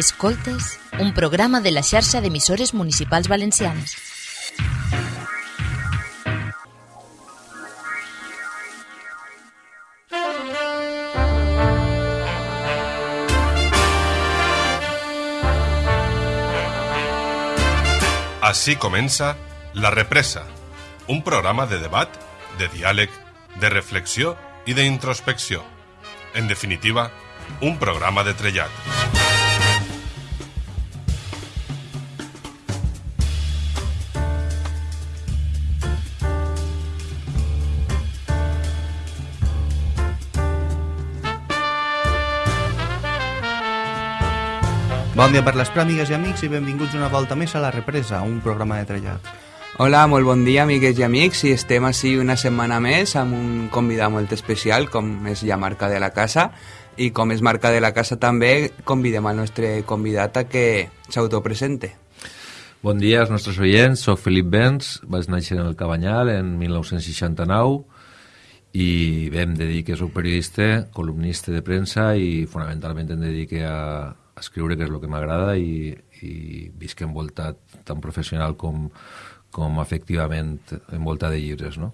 Escoltes, un programa de la xarxa d'emissores municipals valencianes. Així comença La Represa, un programa de debat, de diàleg, de reflexió i d'introspecció. En definitiva, un programa de trellat. Bon dia per les pràmigues i amics i benvinguts una volta més a La Represa, un programa de trellat. Hola, molt bon dia, amigues i amics, i estem així una setmana més amb un convidat molt especial, com és ja marca de la casa, i com és marca de la casa també, convidem al nostre convidat a que s'autopresente. Bon dia als nostres oients, soc Felip Benz, vaig néixer en el Cabanyal en 1969 i bé, em dedique, soc periodista, columnista de premsa i fonamentalment em dedique a, escriure, que és el que m'agrada, i, i visc envoltat tant professional com, com efectivament envoltat de llibres, no?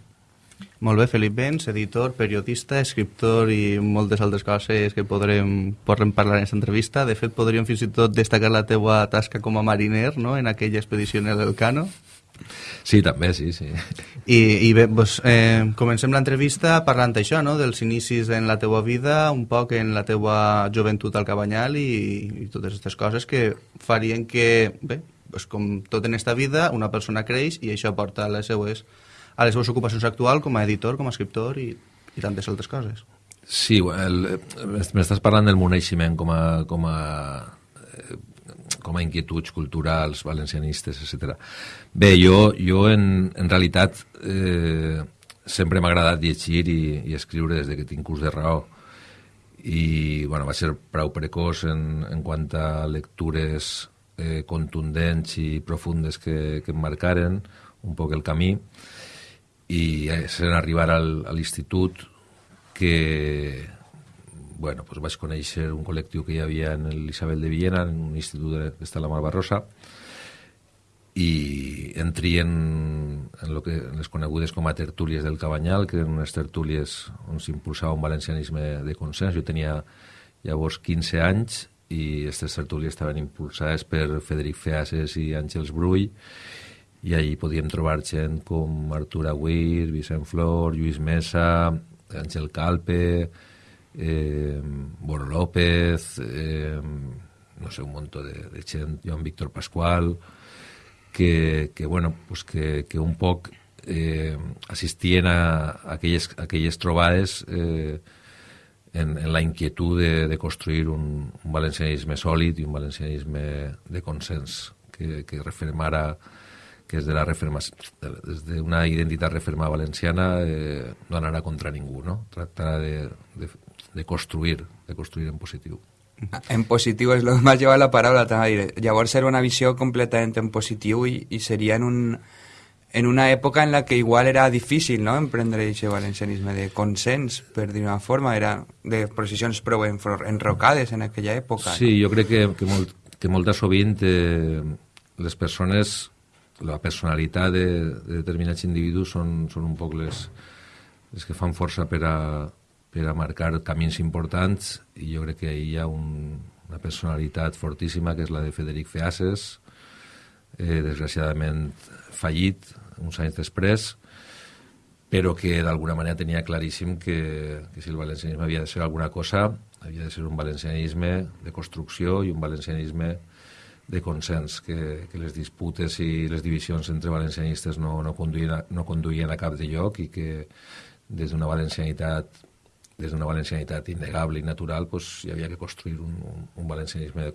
Molt bé, Felip Benz, editor, periodista, escriptor i moltes altres coses que podrem, podrem parlar en aquesta entrevista. De fet, podríem fins i tot destacar la teua tasca com a mariner no? en aquella expedició en el Cano. Sí, també, sí, sí. I, i bé, doncs, eh, comencem l'entrevista parlant d'això, no? dels inicis en la teua vida, un poc en la teua joventut al Cabanyal i, i totes aquestes coses que farien que, bé, doncs, com tot en esta vida, una persona creix i això porta a les seues, a les seues ocupacions actuals com a editor, com a escriptor i, i tantes altres coses. Sí, m'estàs parlant del meu naixement com a, com a com a inquietuds culturals, valencianistes, etc. Bé, jo, jo en, en realitat eh, sempre m'ha agradat llegir i, i escriure des de que tinc curs de raó i bueno, va ser prou precoç en, en quant a lectures eh, contundents i profundes que, que em marcaren un poc el camí i eh, en arribar al, a l'institut que bueno, pues vaig conèixer un col·lectiu que hi havia en l'Isabel de Viena, en un institut que està a la Malvarrosa, i entri en, en, lo que, en les conegudes com a tertúlies del Cabanyal, que eren unes tertúlies on s'impulsava un valencianisme de consens. Jo tenia llavors 15 anys i aquestes tertúlies estaven impulsades per Federic Feases i Àngels Brull, i allí podíem trobar gent com Artur Aguir, Vicent Flor, Lluís Mesa, Àngel Calpe, eh, Boro López, eh, no sé, un montón de, de gent, Joan Víctor Pascual, que, que, bueno, pues que, que un poc eh, assistien a, aquelles, a aquelles trobades eh, en, en la inquietud de, de construir un, un valencianisme sòlid i un valencianisme de consens que, que refermara que és de la referma, des d'una identitat referma valenciana eh, no anarà contra ningú, no? Tractarà de, de, de construir, de construir en positiu. En positiu és el que llevat la paraula, també Llavors era una visió completament en positiu i, i seria en, un, en una època en la que igual era difícil no? emprendre aquest valencianisme de consens, per dir una forma, era de posicions prou enrocades en aquella època. Sí, no? jo crec que, que, molt, que molta sovint eh, les persones, la personalitat de, de determinats individus són, són un poc les, les que fan força per a, per a marcar camins importants i jo crec que hi ha un, una personalitat fortíssima que és la de Federic Feases, eh, desgraciadament fallit uns anys després, però que d'alguna manera tenia claríssim que, que si el valencianisme havia de ser alguna cosa, havia de ser un valencianisme de construcció i un valencianisme de consens, que, que les disputes i les divisions entre valencianistes no, no, conduïen a, no conduïen a cap de lloc i que des d'una valencianitat des d'una valencianitat innegable i natural pues, hi havia que construir un, un, un valencianisme de,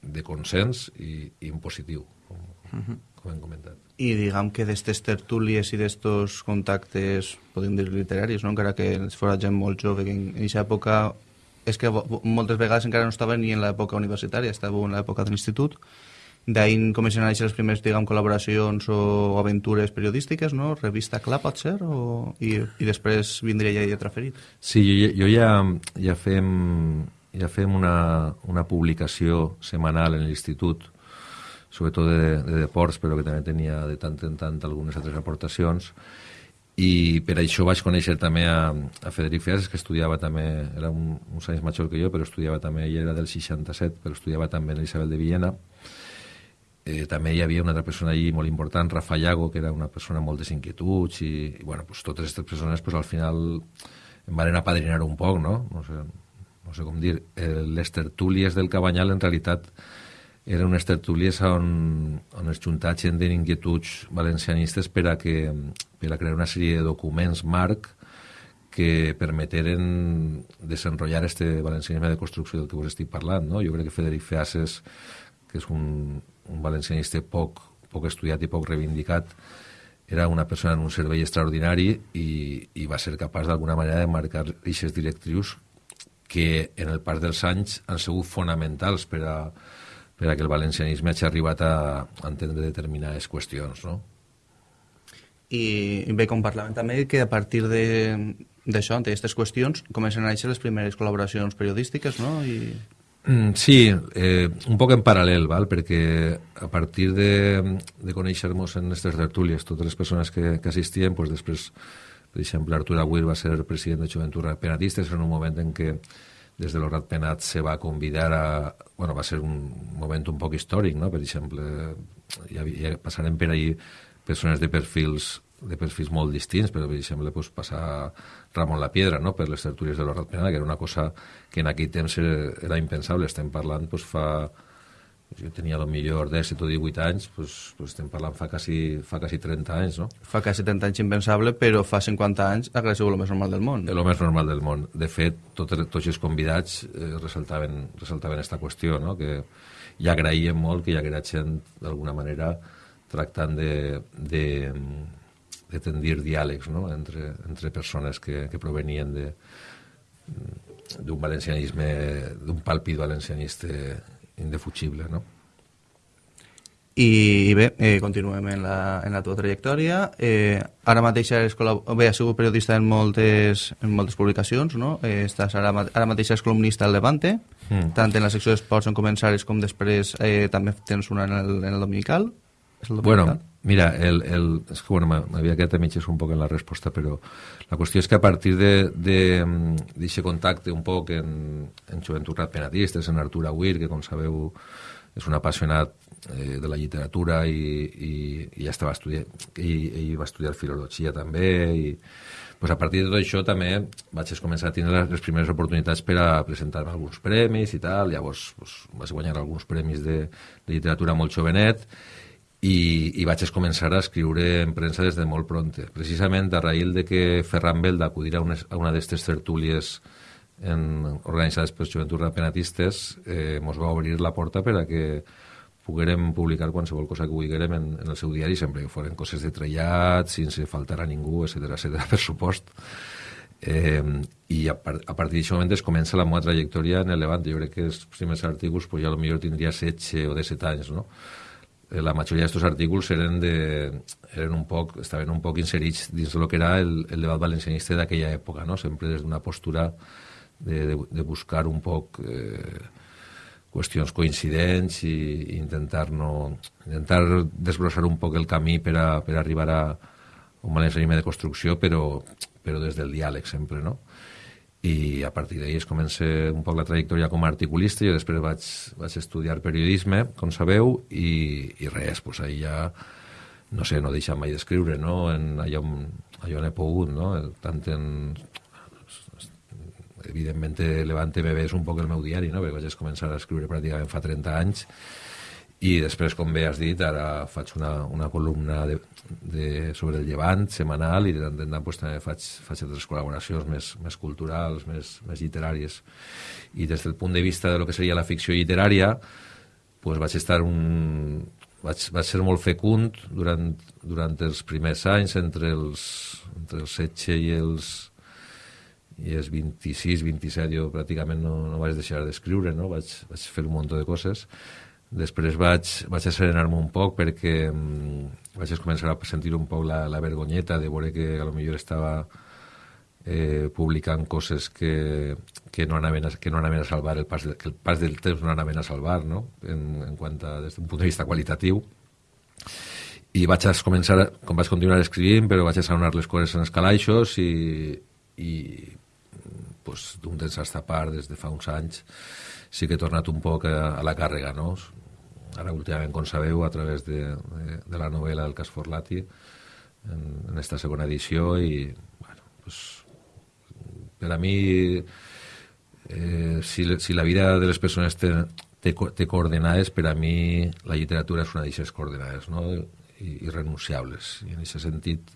de consens i, i un positiu, com, uh -huh. com hem comentat. I diguem que d'estes tertúlies i d'estos contactes, podem dir literaris, no? encara que fora gent molt jove, que en aquesta època és que moltes vegades encara no estava ni en l'època universitària, estava en l'època de l'institut, D'ahir comencen a néixer les primeres, diguem, col·laboracions o aventures periodístiques, no? Revista Clar, pot ser? O... I, I després vindria ja Lletra Ferit? Sí, jo, jo ja, ja fem ja fem una, una publicació setmanal en l'institut, sobretot de, de deports, però que també tenia de tant en tant algunes altres aportacions, i per això vaig conèixer també a, a Federic Fiases, que estudiava també, era un, uns anys major que jo, però estudiava també, ell era del 67, però estudiava també en l'Isabel de Villena, eh, també hi havia una altra persona allí molt important, Rafa Llago, que era una persona amb moltes inquietuds i, i bueno, pues, totes aquestes persones pues, al final em van apadrinar un poc, no? No sé, no sé com dir. Eh, les tertúlies del Cabanyal en realitat eren unes tertúlies on, on es juntava gent d'inquietuds valencianistes per a, que, per a crear una sèrie de documents marc que permeteren desenrotllar este valencianisme de construcció del que vos estic parlant. No? Jo crec que Federic Feases, que és un, un valencianista poc, poc estudiat i poc reivindicat, era una persona en un servei extraordinari i, i va ser capaç d'alguna manera de marcar eixes directrius que en el pas dels anys han sigut fonamentals per a, per a que el valencianisme hagi arribat a, entendre determinades qüestions, no? I bé, com parlàvem també, que a partir d'això, d'aquestes qüestions, comencen a néixer les primeres col·laboracions periodístiques, no? I... Mm, sí, eh, un poc en paral·lel, val? perquè a partir de, de conèixer-nos en aquestes tertúlies, totes les persones que, que assistien, pues després, per exemple, Artur Aguirre va ser president de Joventut Penatistes en un moment en què des de l'Horat Penat se va convidar a... Bueno, va ser un moment un poc històric, no? Per exemple, ja, ja passarem per ahir persones de perfils de perfils molt distints, però per exemple pues, passar Ramon la Piedra no? per les tertúlies de l'Horat Penal, que era una cosa que en aquell temps era, era impensable. Estem parlant pues, fa... Jo tenia el millor 17 o 18 anys, pues, pues estem parlant fa quasi, fa quasi 30 anys, no? Fa quasi 30 anys impensable, però fa 50 anys ha sigut el més normal del món. El més normal del món. De fet, tot, tots els convidats eh, ressaltaven, ressaltaven aquesta qüestió, no? que ja agraïem molt que hi haguera gent, d'alguna manera, tractant de, de, tendir diàlegs no? entre, entre persones que, que provenien de d'un valencianisme, d'un pàlpid valencianista indefugible, no? I, bé, eh, continuem en la, en la teva trajectòria. Eh, ara mateix has, bé, has sigut periodista en moltes, en moltes publicacions, no? Eh, estàs ara, ara mateix és columnista al Levante, mm. tant en la secció d'esports en començaris com després eh, també tens una en el, en el Dominical. És el? Bueno, Mira, el, el, és que bueno, m'havia quedat a mitges un poc en la resposta, però la qüestió és que a partir d'aquest contacte un poc en, en Joventut Penadistes, en Artur Aguirre, que com sabeu és un apassionat eh, de la literatura i, i, i ja estava estudiant, i, i va estudiar filologia també, i pues a partir de tot això també vaig començar a tindre les primeres oportunitats per a presentar-me alguns premis i tal, llavors pues, vaig guanyar alguns premis de, de literatura molt jovenet, i, i vaig començar a escriure en premsa des de molt pronte. Precisament a raïl de que Ferran Bel d'acudir a, una, una d'aquestes tertúlies en, organitzades per Joventut Rapenatistes eh, mos va obrir la porta per a que poguérem publicar qualsevol cosa que vulguérem en, en el seu diari, sempre que foren coses de trellat, sense faltar a ningú, etc etc per supost. Eh, I a, par a partir d'aquest moment es comença la meva trajectòria en el Levant. Jo crec que els primers articles pues, ja potser tindria 16 o 17 anys, no? Eh, la majoria d'aquests articles eren, de, eren un poc, estaven un poc inserits dins del que era el, el debat valencianista d'aquella època, no? sempre des d'una postura de, de, de buscar un poc eh, qüestions coincidents i, i intentar, no, intentar desbrossar un poc el camí per, a, per arribar a un valencianisme de construcció, però, però des del diàleg sempre, no? I a partir d'ahir es comença un poc la trajectòria com a articulista, jo després vaig, vaig estudiar periodisme, com sabeu, i, i res, doncs ahir ja, no sé, no deixat mai d'escriure, no?, en allò, allò on he pogut, no?, tant en... Evidentment, Levante BB és un poc el meu diari, no?, perquè vaig començar a escriure pràcticament fa 30 anys, i després, com bé has dit, ara faig una, una columna de, de, sobre el llevant setmanal i de tant en tant pues, també faig, faig altres col·laboracions més, més culturals, més, més literàries. I des del punt de vista de lo que seria la ficció literària, pues, vaig estar un, vaig, vaig ser molt fecund durant, durant els primers anys, entre els, entre els 16 i els, i els 26, 27, jo pràcticament no, no vaig deixar d'escriure, no? vaig, vaig fer un munt de coses, Després vaig, vaig asserenar-me un poc perquè um, vaig començar a sentir un poc la, la vergonyeta de veure que a lo millor estava eh, publicant coses que, que, no anaven a, que no anaven a salvar el pas, de, que el pas del temps no anaven a salvar, no? En, en quant a, des d'un punt de vista qualitatiu. I vaig començar, com vaig continuar escrivint, però vaig a sonar les coses en els calaixos i, i pues, d'un temps a esta part, des de fa uns anys, sí que he tornat un poc a, a la càrrega, no? Ara, últimament, com sabeu, a través de, de, de la novel·la del cas Forlati, en, en esta segona edició, i, bueno, pues, per a mi, eh, si, si la vida de les persones té, té, té coordenades, per a mi la literatura és una d'aquestes coordenades, no? I, irrenunciables. I en aquest sentit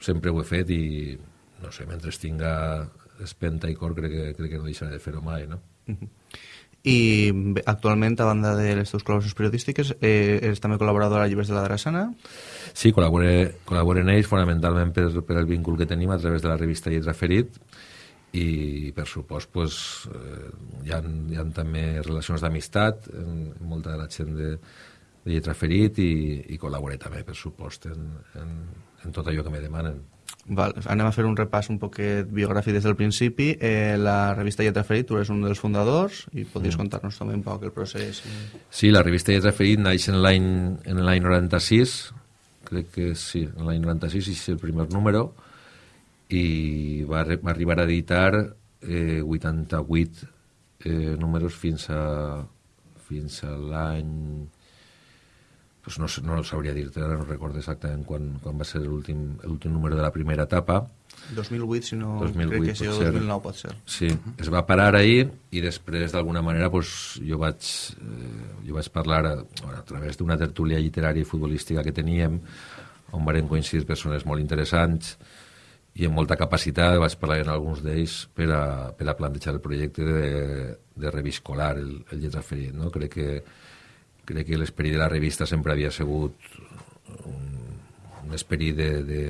sempre ho he fet i, no sé, mentre tinga espenta i cor crec que, crec que no deixaré de fer-ho mai, no? I actualment, a banda de les teves col·laboracions periodístiques, eh, eres també col·laborador a Llibres de la Drassana? Sí, col·labore, col·labore en ells fonamentalment per, per el vincul que tenim a través de la revista Lletra Ferit i per supost pues, eh, hi, ha, hi ha també relacions d'amistat molta de la gent de, de Lletra Ferit i, i col·laboré també per supost en, en, en tot allò que me demanen. Val, anem a fer un repàs un poquet biogràfic des del principi. Eh, la revista Lletra Ferit, tu eres un dels fundadors i podries mm. contar-nos també un poc el procés. Sí, la revista Lletra Ferit naix en l'any en l'any 96, crec que sí, en l'any 96 és el primer número, i va, va arribar a editar eh, 88 eh, números fins a, fins a l'any pues no, no sabria dir-te, ara no recordo exactament quan, quan va ser l'últim número de la primera etapa. 2008, si no 2008, crec que sí, o 2009 pot ser. Sí, uh -huh. es va parar ahir i després d'alguna manera pues, jo, vaig, eh, jo vaig parlar a, bueno, a través d'una tertúlia literària i futbolística que teníem on van coincidir persones molt interessants i amb molta capacitat vaig parlar amb alguns d'ells per, a, per a plantejar el projecte de, de reviscolar el, el lletra ferit. No? Crec que crec que l'esperit de la revista sempre havia sigut un, un esperit de, de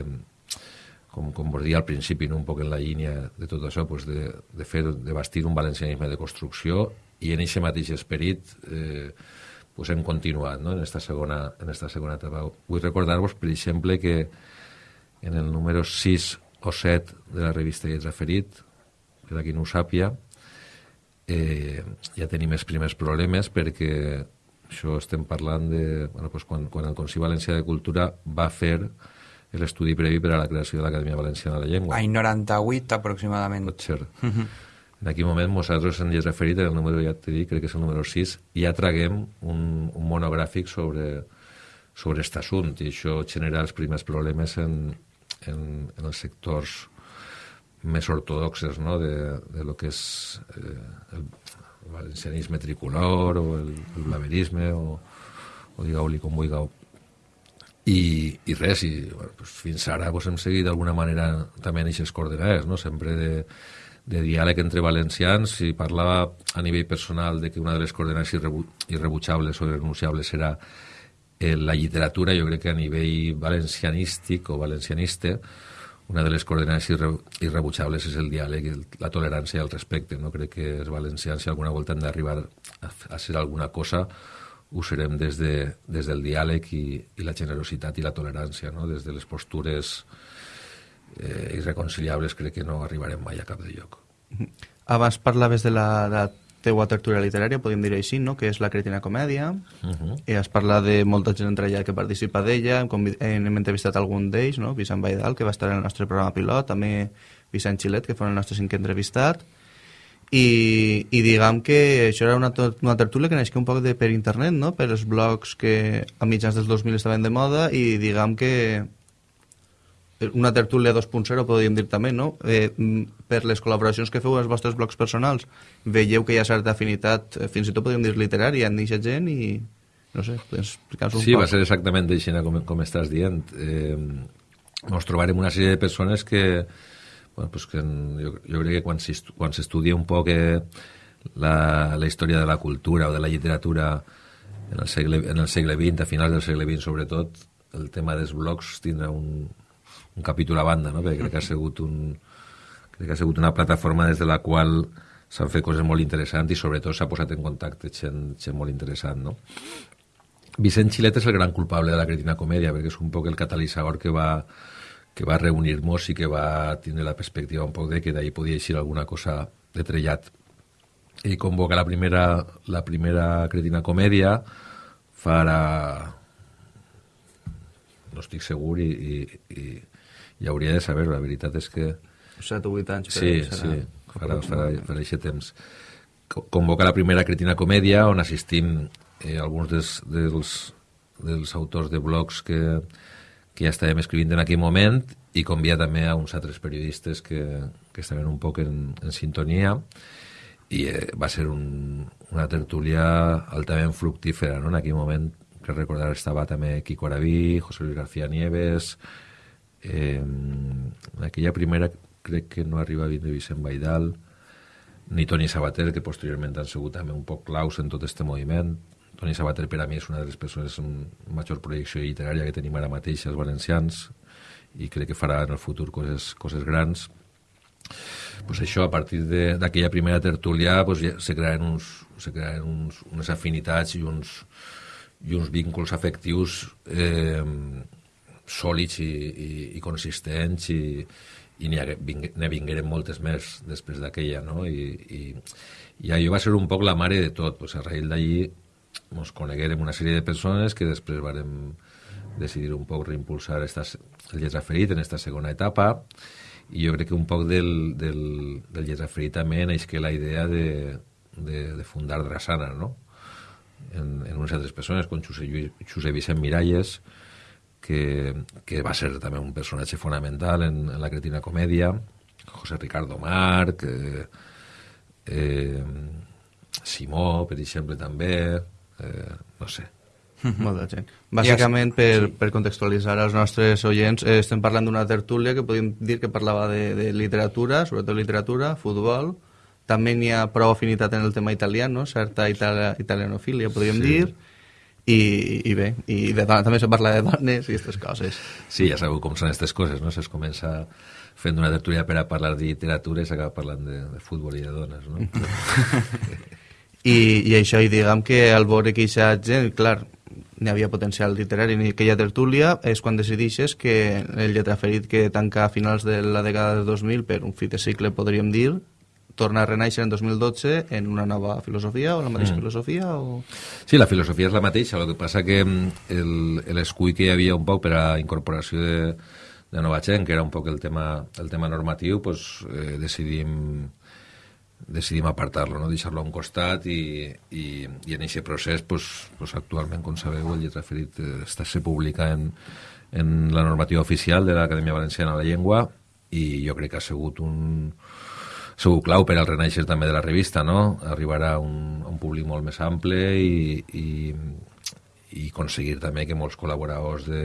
com, com vos dir al principi, no? un poc en la línia de tot això, pues de, de, fer, de bastir un valencianisme de construcció i en aquest mateix esperit eh, pues hem continuat no? en esta segona, en esta segona etapa. Vull recordar-vos, per exemple, que en el número 6 o 7 de la revista Lletra Ferit, per a qui no ho sàpia, eh, ja tenim els primers problemes perquè això estem parlant de bueno, pues quan, quan el Consell Valencià de Cultura va fer l'estudi previ per a la creació de l'Acadèmia Valenciana de la Llengua. Any 98, aproximadament. Pot ser. Uh -huh. En aquell moment nosaltres ens hi referit, el número, ja t'he dit, crec que és el número 6, i ja traguem un, un monogràfic sobre, sobre aquest assumpte, i això genera els primers problemes en, en, en els sectors més ortodoxes no? de, de lo que és eh, el, el valencianisme tricolor o el, el blaverisme o, o digueu-li com vulgueu i, i res, i bueno, pues fins ara pues, hem seguit d'alguna manera també en aquestes coordenades, no? sempre de, de diàleg entre valencians i parlava a nivell personal de que una de les coordenades irrebu irrebutjables o irrenunciables era eh, la literatura, jo crec que a nivell valencianístic o valencianista una de les coordenades irre irrebutjables és el diàleg, el, la tolerància i el respecte. No crec que els valencians, si alguna volta han d'arribar a, a ser alguna cosa, ho serem des, de, des del diàleg i, i la generositat i la tolerància, no? des de les postures eh, irreconciliables crec que no arribarem mai a cap de lloc. Abans parlaves de la, de la teua tertúlia literària, podríem dir així, no? que és la Cretina Comèdia, uh -huh. i has parlat de molta gent entre allà que participa d'ella, hem, hem entrevistat algun d'ells, no? Vicent Baidal, que va estar en el nostre programa pilot, també Vicent Xilet, que fou el nostre cinquè entrevistat, i, i diguem que això era una, una tertúlia que naixia un poc de, per internet, no? per els blogs que a mitjans dels 2000 estaven de moda, i diguem que una tertúlia 2.0 podríem dir també, no? Eh, per les col·laboracions que feu als vostres blogs personals, veieu que hi ha certa afinitat, eh, fins i tot podríem dir literària, en aquesta gent i no sé, podem explicar-nos un sí, poc. Sí, va ser exactament així com, com estàs dient. Eh, ens trobarem una sèrie de persones que, bueno, pues que jo, jo crec que quan s'estudia un poc eh, la, la història de la cultura o de la literatura en el segle, en el segle XX, a finals del segle XX sobretot, el tema dels blogs tindrà un, un capítol a banda, no? perquè crec que ha sigut un, crec que ha sigut una plataforma des de la qual s'han fet coses molt interessants i sobretot s'ha posat en contacte gent, gent molt interessant. No? Vicent Xilet és el gran culpable de la cretina comèdia perquè és un poc el catalitzador que va, que va reunir-nos i que va tindre la perspectiva un poc de que d'ahir podia eixir alguna cosa de trellat. Ell convoca la primera, la primera cretina comèdia, farà... no estic segur i, i, i, i hauria de saber, la veritat és que... 7 o 8 anys. Sí, sí, farà, farà, farà aquest temps. Convoca la primera cretina comèdia on assistim eh, alguns dels, dels, dels autors de blogs que, que ja estàvem escrivint en aquell moment i convia també a uns altres periodistes que, que estaven un poc en, en sintonia i eh, va ser un, una tertúlia altament fructífera, no? En aquell moment, que recordar, estava també Quico Araví, José Luis García Nieves, eh, aquella primera crec que no arriba a vindre Vicent Baidal, ni Toni Sabater, que posteriorment han sigut també un poc claus en tot aquest moviment, Toni Sabater per a mi és una de les persones amb major projecció literària que tenim ara mateix els valencians i crec que farà en el futur coses, coses grans. Pues això, a partir d'aquella primera tertúlia pues, ja se crearen, uns, se crearen uns, unes afinitats i uns, i uns vínculs afectius eh, sòlids i, i, i consistents i, i n'hi vingueren moltes més després d'aquella, no? I, i, i allò va ser un poc la mare de tot. Pues, a raïl d'allí ens coneguérem una sèrie de persones que després vàrem decidir un poc reimpulsar esta, el Lletra Ferit en aquesta segona etapa i jo crec que un poc del, del, del Lletra Ferit també neix que la idea de, de, de fundar Drassana, no? En, en unes altres persones, com Josep, Josep Vicent Miralles, que, que va ser també un personatge fonamental en, en la cretina comèdia, José Ricardo Marc, eh, eh, Simó, per exemple, també, eh, no sé. Molta gent. Bàsicament, per, per contextualitzar als nostres oients, eh, estem parlant d'una tertúlia que podem dir que parlava de, de literatura, sobretot literatura, futbol, també n'hi ha prou afinitat en el tema italià, no? certa itali italianofília, podríem sí. dir, i, i bé, i de, també se parla de dones i aquestes coses. Sí, ja sabeu com són aquestes coses, no? Es comença fent una tertúlia per a parlar de literatura i s'acaba parlant de, de futbol i de dones, no? I, i això, i diguem que al veure que aquesta gent, clar, n'hi havia potencial literari en aquella tertúlia, és quan decidixes que el lletraferit que tanca a finals de la dècada de 2000 per un fi de cicle, podríem dir, torna a renaixer en 2012 en una nova filosofia o la mateixa mm. filosofia? O... Sí, la filosofia és la mateixa, el que passa que mm, l'escull que hi havia un poc per a incorporació de, de nova gent, que era un poc el tema, el tema normatiu, pues, eh, decidim decidim apartar-lo, no? deixar-lo a un costat i, i, i en aquest procés pues, pues actualment, com sabeu, el lletra ferit eh, està, se publica en, en la normativa oficial de l'Acadèmia Valenciana de la Llengua i jo crec que ha sigut un, segur clau per al renaixer també de la revista, no? Arribar a un, a un públic molt més ample i, i, i aconseguir també que molts col·laboradors de,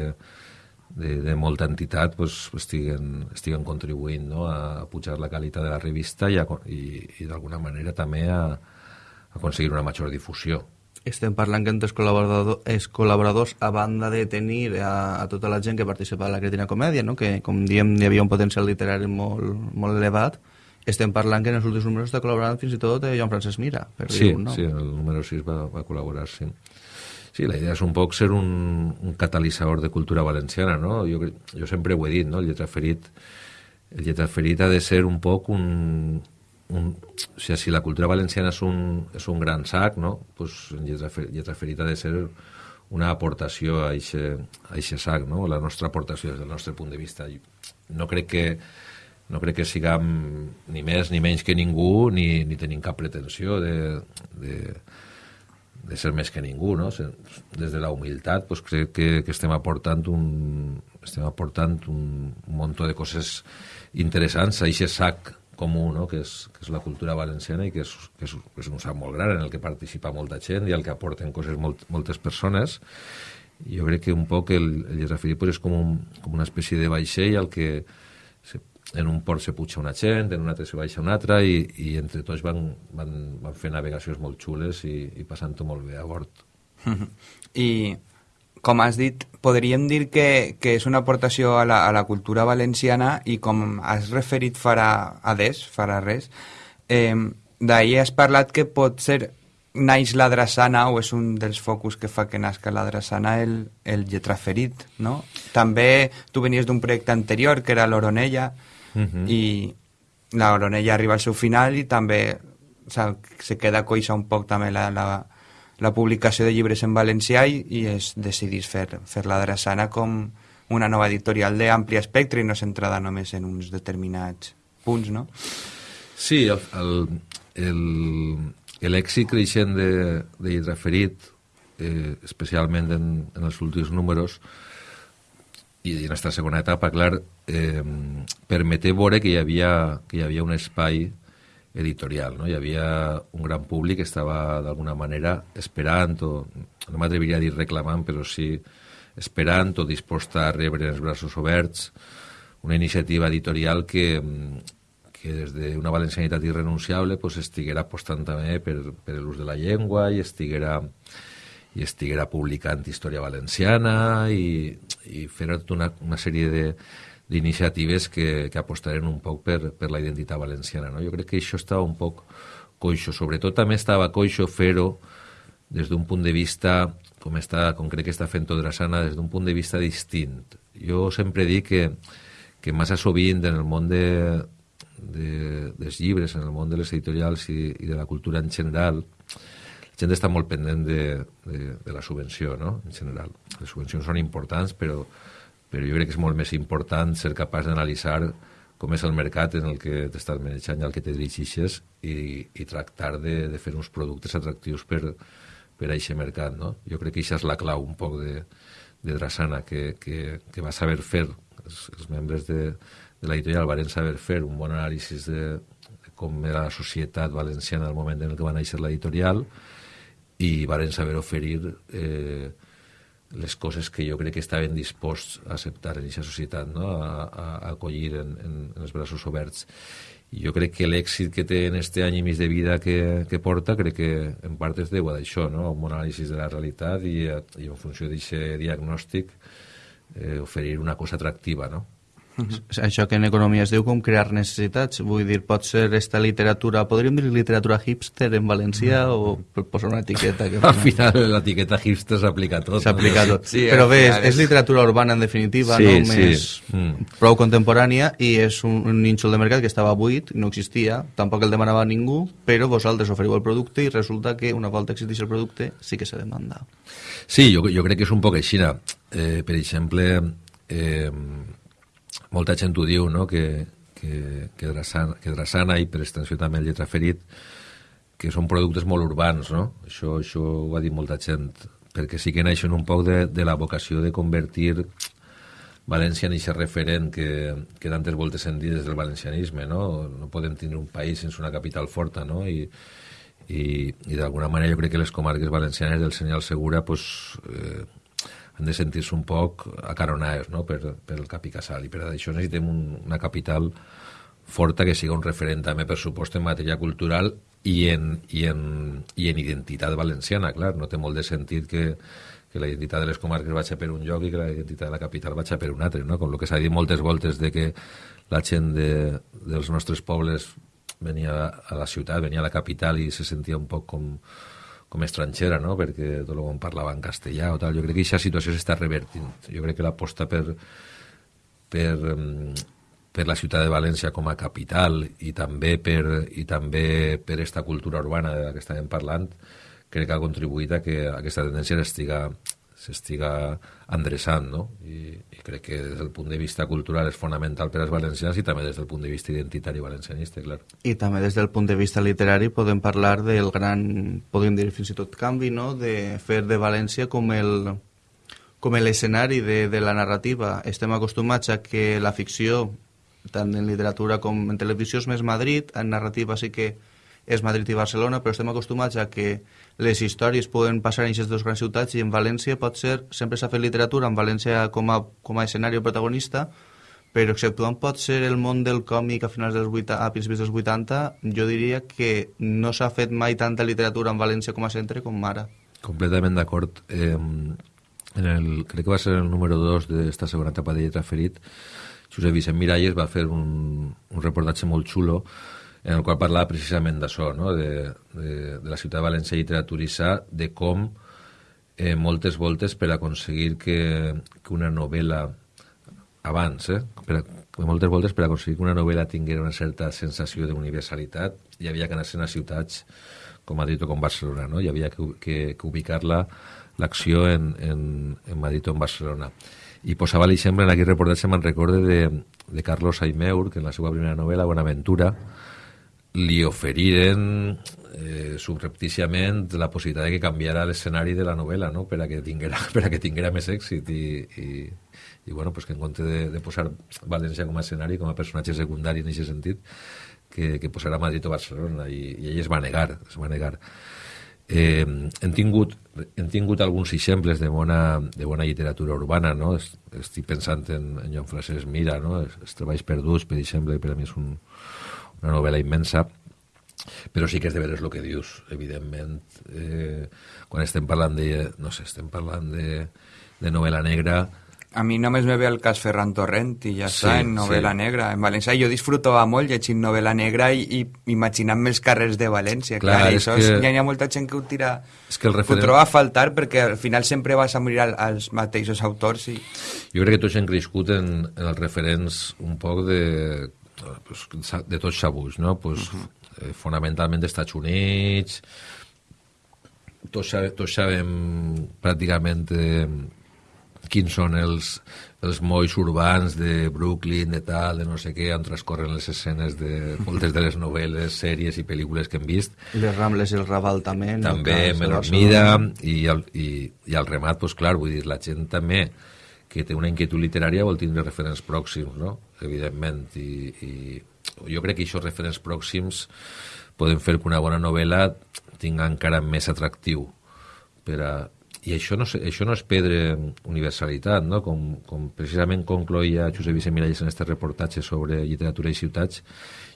de, de molta entitat pues, estiguen, estiguen contribuint no? a pujar la qualitat de la revista i, a, i, i d'alguna manera també a, a aconseguir una major difusió. Estem parlant que entre els col·laboradors, els col·laboradors a banda de tenir a, a tota la gent que participa en la Cretina Comèdia, no? que com diem hi havia un potencial literari molt, molt elevat, estem parlant que en els últims números està col·laborant fins i tot eh, Joan Francesc Mira, per sí, dir un nom. Sí, el número 6 va, va col·laborar, sí. Sí, la idea és un poc ser un, un catalitzador de cultura valenciana, no? Jo, jo sempre ho he dit, no? El lletra ferit, el lletra ferit ha de ser un poc un, un, o sigui, si la cultura valenciana és un, és un gran sac, no? pues el lletra, lletra ferit ha de ser una aportació a aquest sac, no? la nostra aportació des del nostre punt de vista. No crec que no crec que siguem ni més ni menys que ningú, ni, ni tenim cap pretensió de, de, de ser més que ningú, no? Des de la humilitat, pues, crec que, que estem aportant un, estem aportant un, un munt de coses interessants a aquest sac comú, no? que, és, que és la cultura valenciana i que és, que és, que és un sac molt gran en el que participa molta gent i al que aporten coses molt, moltes persones. Jo crec que un poc el, el Lletrafirí pues, és com, un, com una espècie de vaixell al que en un port se puja una gent, en un altre se baixa una altra i, i entre tots van, van, van fer navegacions molt xules i, i passant-ho molt bé a bord. I com has dit, podríem dir que, que és una aportació a la, a la cultura valenciana i com has referit farà a des, farà res, eh, d'ahir has parlat que pot ser naix la drassana o és un dels focus que fa que nasca la drassana el, el lletraferit, no? També tu venies d'un projecte anterior que era l'Oronella Uh -huh. i la Oronella arriba al seu final i també o sea, se queda coixa un poc també la, la, la publicació de llibres en valencià i, i es decidís fer, fer la drassana com una nova editorial d'ampli espectre i no centrada només en uns determinats punts, no? Sí, el, el, el, l'èxit creixent de, de Lletraferit, eh, especialment en, en els últims números, i en aquesta segona etapa, clar, eh, permeté veure que hi havia, que hi havia un espai editorial, no? Hi havia un gran públic que estava d'alguna manera esperant, o no m'atreviria a dir reclamant, però sí esperant o disposta a rebre els braços oberts una iniciativa editorial que, que des d'una valencianitat irrenunciable pues, estiguera apostant també per, per l'ús de la llengua i estiguera, i estiguera publicant història valenciana i, i fer tota una, una sèrie de, d'iniciatives que, que apostaren un poc per, per la identitat valenciana. No? Jo crec que això estava un poc coixo. Sobretot també estava coixo fer-ho des d'un punt de vista, com, està, com crec que està fent Todrasana, des d'un punt de vista distint. Jo sempre dic que, que massa sovint en el món de, de, dels llibres, en el món de les editorials i, i de la cultura en general, la gent està molt pendent de, de, de la subvenció, no?, en general. Les subvencions són importants, però, però jo crec que és molt més important ser capaç d'analitzar com és el mercat en el que t'estàs manejant i al que te dirigixes i, i tractar de, de fer uns productes atractius per, per a aquest mercat, no? Jo crec que això és la clau un poc de, de Drassana, que, que, que va saber fer, els, els membres de, de l'editorial van saber fer un bon anàlisi de, de com era la societat valenciana al moment en el que va néixer l'editorial i van saber oferir eh, les coses que jo crec que estaven disposts a acceptar en aquesta societat, no? a, a, a acollir en, en, en els braços oberts. I jo crec que l'èxit que té en este any i mig de vida que, que porta, crec que en part es deu a d'això, no? un bon anàlisi de la realitat i, i en funció d'aquest diagnòstic eh, oferir una cosa atractiva, no? -huh. Això que en economia es diu com crear necessitats. Vull dir, pot ser esta literatura... Podríem dir literatura hipster en valencià uh -huh. o posar una etiqueta? Que al final l'etiqueta hipster s'aplica a tot. S'aplica a tot. Sí, Però bé, és, és literatura urbana en definitiva, sí, no? Sí. Més mm. prou contemporània i és un, un nínxol de mercat que estava buit, no existia, tampoc el demanava ningú, però vosaltres oferiu el producte i resulta que una volta existeix el producte sí que se demanda. Sí, jo, jo crec que és un poc així. Eh, per exemple, eh, molta gent ho diu, no?, que, que, que, Drassana, que Drassana i per extensió també el Lletraferit, que són productes molt urbans, no? Això, això ho ha dit molta gent, perquè sí que naixen un poc de, de la vocació de convertir València en aquest referent que, que d'antes voltes sentir des del valencianisme, no? No podem tenir un país sense una capital forta, no? I, i, i d'alguna manera jo crec que les comarques valencianes del senyal segura pues, eh, han de sentir-se un poc acaronades no? per, per el cap i casal i per això necessitem un, una capital forta que siga un referent també per supost en matèria cultural i en, i en, i en identitat valenciana, clar, no té molt de sentit que, que la identitat de les comarques vagi per un lloc i que la identitat de la capital vagi per un altre, no? com el que s'ha dit moltes voltes de que la gent de, dels nostres pobles venia a la ciutat, venia a la capital i se sentia un poc com, com estrangera, no? perquè tot el món parlava en castellà o tal. Jo crec que aquesta situació s'està revertint. Jo crec que l'aposta per, per, per la ciutat de València com a capital i també per, i també per esta cultura urbana de la que estàvem parlant, crec que ha contribuït a que aquesta tendència estiga s'estiga endreçant, no? I, I crec que des del punt de vista cultural és fonamental per als valencians i també des del punt de vista identitari valencianista, clar. I també des del punt de vista literari podem parlar del gran, podem dir fins i tot canvi, no?, de fer de València com el com l'escenari de, de la narrativa. Estem acostumats a que la ficció, tant en literatura com en televisió, és més Madrid, en narrativa sí que és Madrid i Barcelona, però estem acostumats a que les històries poden passar en aquestes dues grans ciutats i en València pot ser, sempre s'ha fet literatura en València com a, com a escenari protagonista, però exceptuant pot ser el món del còmic a finals dels 80, a principis dels 80, jo diria que no s'ha fet mai tanta literatura en València com a centre com ara. Completament d'acord. Eh, en el, crec que va ser el número 2 d'esta segona etapa de Lletra Ferit, Josep Vicent Miralles va fer un, un reportatge molt xulo en el qual parlava precisament d'això, no? de, de, de la ciutat de València literaturitzar, de com eh, moltes voltes per aconseguir que, que una novel·la abans, eh, per, moltes voltes per aconseguir que una novel·la tinguera una certa sensació d'universalitat hi havia que anar-se'n a ciutats com Madrid o com Barcelona, no? hi havia que, que, que ubicar-la l'acció en, en, en Madrid o en Barcelona. I posava l'exemple en aquell reportatge, me'n recorde de, de Carlos Aimeur, que en la seva primera novel·la, Bonaventura, li oferiren eh, subrepticiament la possibilitat de que canviara l'escenari de la novel·la no? per, a que tinguera, per a que tinguera més èxit i, i, i bueno, pues que en compte de, de posar València com a escenari, com a personatge secundari en aquest sentit, que, que posarà Madrid o Barcelona i, i ell es va negar, es va negar. Eh, hem, tingut, hem tingut alguns exemples de bona, de bona literatura urbana, no? Estic pensant en, en Joan Francesc Mira, no? Els, els treballs perduts, per exemple, per a mi és un, una novel·la immensa, però sí que és de veres el que dius, evidentment. Eh, quan estem parlant de, no sé, estem parlant de, de novel·la negra, a mi només me ve el cas Ferran Torrent i ja sí, està, en novel·la sí. negra. En València jo disfrutava molt llegint novel·la negra i, i imaginant-me els carrers de València. Clar, clar això que... és, hi ha molta gent que ho tira... És que el referent... Ho troba a faltar perquè al final sempre vas a morir al, als mateixos autors. I... Jo crec que tots hem crescut en, en els referents un poc de, pues, de tots sabuts, no? Pues, uh -huh. eh, fonamentalment d'Estats Units, tots, tots sabem pràcticament eh, quins són els, els molls urbans de Brooklyn, de tal, de no sé què, on transcorren les escenes de moltes de les novel·les, sèries i pel·lícules que hem vist. Les Rambles i el Raval també. També, en menor mida, i, el, i, i al remat, pues, clar, vull dir, la gent també que té una inquietud literària vol tindre referents pròxims, no? evidentment, i, i jo crec que aquests referents pròxims poden fer que una bona novel·la tinga encara més atractiu per a, i això no, això no és pedre universalitat, no? com, com precisament concloïa Josep Vicent Miralles en aquest reportatge sobre literatura i ciutats,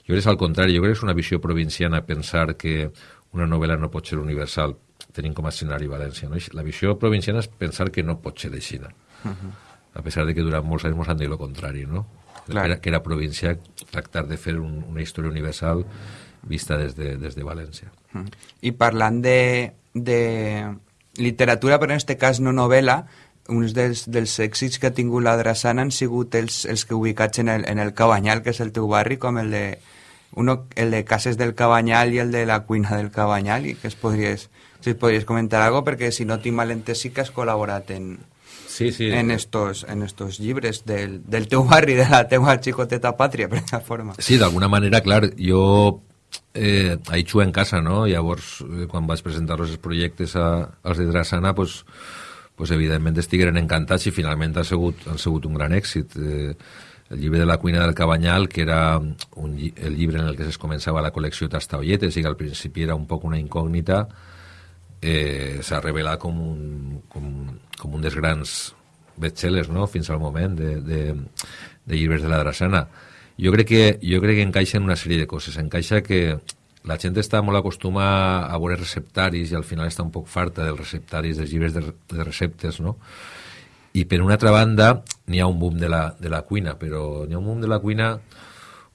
jo crec que és al contrari, jo crec que és una visió provinciana pensar que una novel·la no pot ser universal, tenint com a escenari València. No? La visió provinciana és pensar que no pot ser així. Uh -huh a pesar de que durant molts anys ens han dit el contrari, no? Clar. Que, era, que era província tractar de fer un, una història universal vista des de, des de València. Mm. I parlant de, de literatura, però en aquest cas no novel·la, uns dels, dels èxits que ha tingut la Drassana han sigut els, els que ubicats en el, en el Cabanyal, que és el teu barri, com el de, uno, el de Cases del Cabanyal i el de la cuina del Cabanyal, i que es podries, si es podries comentar algo, perquè si no tinc mal entès sí que has col·laborat en, sí, sí. en, estos, en estos llibres del, del teu barri, de la teua xicoteta pàtria, per aquesta forma. Sí, d'alguna manera, clar, jo eh, he en casa, no? Llavors, eh, quan vaig presentar els projectes a, als de Drassana, pues, pues evidentment estigueren encantats i finalment ha sigut, ha sigut un gran èxit. Eh, el llibre de la cuina del Cabanyal, que era un, el llibre en el que es començava la col·lecció Tastaolletes i que al principi era un poc una incògnita, eh, s'ha revelat com un, com, com un dels grans bestsellers no? fins al moment de, de, de llibres de la Drassana. Jo crec, que, jo crec que encaixa en una sèrie de coses. Encaixa que la gent està molt acostumada a veure receptaris i al final està un poc farta dels receptaris, dels llibres de, de receptes, no? I per una altra banda n'hi ha un boom de la, de la cuina, però n'hi ha un boom de la cuina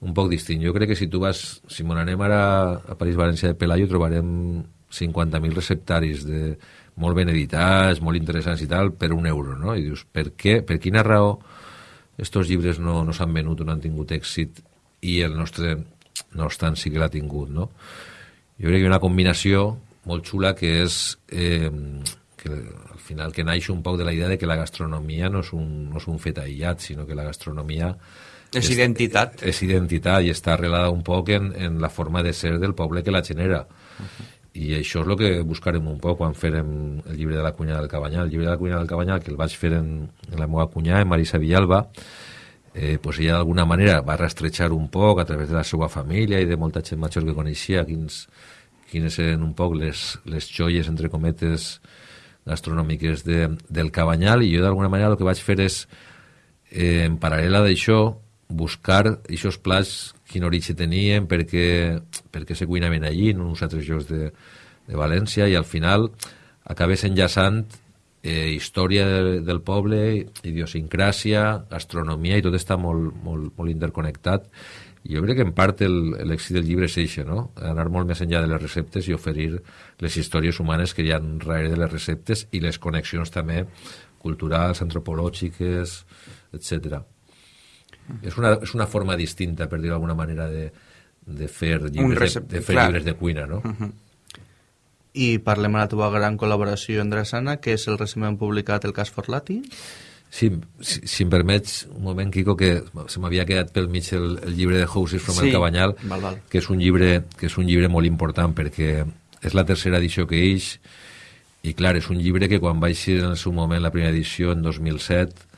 un poc distint. Jo crec que si tu vas, si me ara a París València de Pelayo, trobarem 50.000 receptaris de, molt ben editats, molt interessants i tal, per un euro, no? I dius, per què, per quina raó estos llibres no, no s'han venut o no han tingut èxit i el nostre, no obstant, sí que l'ha tingut, no? Jo crec que hi ha una combinació molt xula que és eh, que al final que naix un poc de la idea de que la gastronomia no és un, no és un fet aïllat, sinó que la gastronomia és, és identitat. És identitat i està arrelada un poc en, en la forma de ser del poble que la genera. Uh -huh i això és el que buscarem un poc quan farem el llibre de la cunya del Cabanyal. El llibre de la cunya del Cabanyal, que el vaig fer en, en la meva cunyà, en Marisa Villalba, eh, pues ella d'alguna manera va rastrejar un poc a través de la seva família i de molta gent major que coneixia quins, quines eren un poc les, les joies, entre cometes, gastronòmiques de, del Cabanyal i jo d'alguna manera el que vaig fer és, eh, en paral·lela d'això, buscar aquests plats quin origen tenien, per què, per què se cuinaven allí, en uns altres llocs de, de València, i al final acabés enllaçant eh, història de, del poble, idiosincràsia, gastronomia, i tot està molt, molt, molt interconnectat, Jo crec que en part l'èxit del llibre és això, no? Anar molt més enllà de les receptes i oferir les històries humanes que hi ha darrere de les receptes i les connexions també culturals, antropològiques, etc. És una, és una forma distinta, per dir d'alguna manera, de, de fer, llibres, recep- de, de fer clar. llibres de cuina, no? I parlem de la teva gran col·laboració amb Drassana, que és el recentment publicat El cas Forlati. Sí, si, si em permets un moment, Quico, que se m'havia quedat pel mig el, el llibre de Houses from Sí. el Cabanyal, Val, val. que és un llibre que és un llibre molt important perquè és la tercera edició que eix i clar, és un llibre que quan va eixir en el seu moment la primera edició en 2007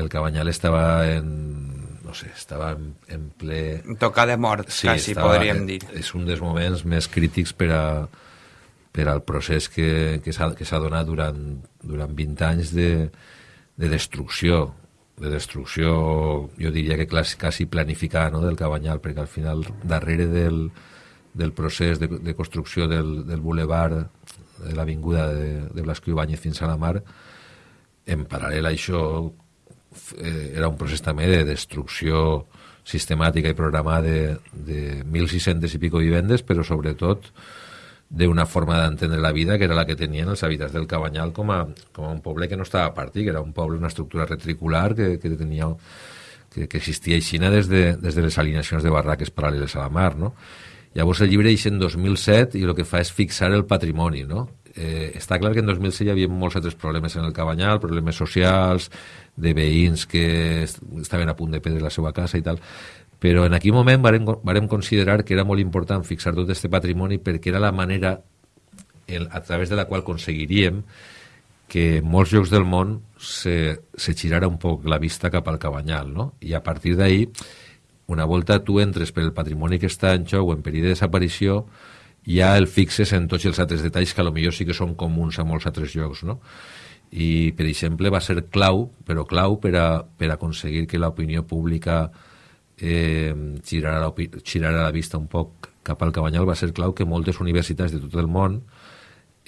el Cabanyal estava en no sé, estava en, en ple Tocar de mort, sí, quasi, estava- podríem dir. És un dels moments més crítics per, a, per al procés que, que s'ha donat durant, durant 20 anys de, de destrucció, de destrucció, jo diria que clas, quasi planificada no, del Cabanyal, perquè al final, darrere del, del procés de, de construcció del, del boulevard de l'avinguda de, de Blasco Ibáñez fins a la mar, en paral·lel a això eh, era un procés també de destrucció sistemàtica i programada de, de 1.600 i pico vivendes, però sobretot d'una forma d'entendre la vida que era la que tenien els habitants del Cabanyal com a, com a un poble que no estava a partir, que era un poble, una estructura retricular que, que tenia que, que existia aixina des de, des de les alineacions de barraques paral·leles a la mar, no? Llavors el llibre eix en 2007 i el que fa és fixar el patrimoni, no? Eh, està clar que en 2006 hi havia molts altres problemes en el Cabanyal, problemes socials, de veïns que est estaven a punt de perdre la seva casa i tal, però en aquell moment varem, varem considerar que era molt important fixar tot aquest patrimoni perquè era la manera el, a través de la qual aconseguiríem que en molts llocs del món se, se girara un poc la vista cap al Cabanyal, no? I a partir d'ahir, una volta tu entres per el patrimoni que està en joc o en perill de desaparició, ja el fixes en tots els altres detalls que a lo millor sí que són comuns a molts altres llocs, no? I, per exemple, va ser clau, però clau per, a, per aconseguir que l'opinió pública eh, girara, la, girara la vista un poc cap al Cabanyal, va ser clau que moltes universitats de tot el món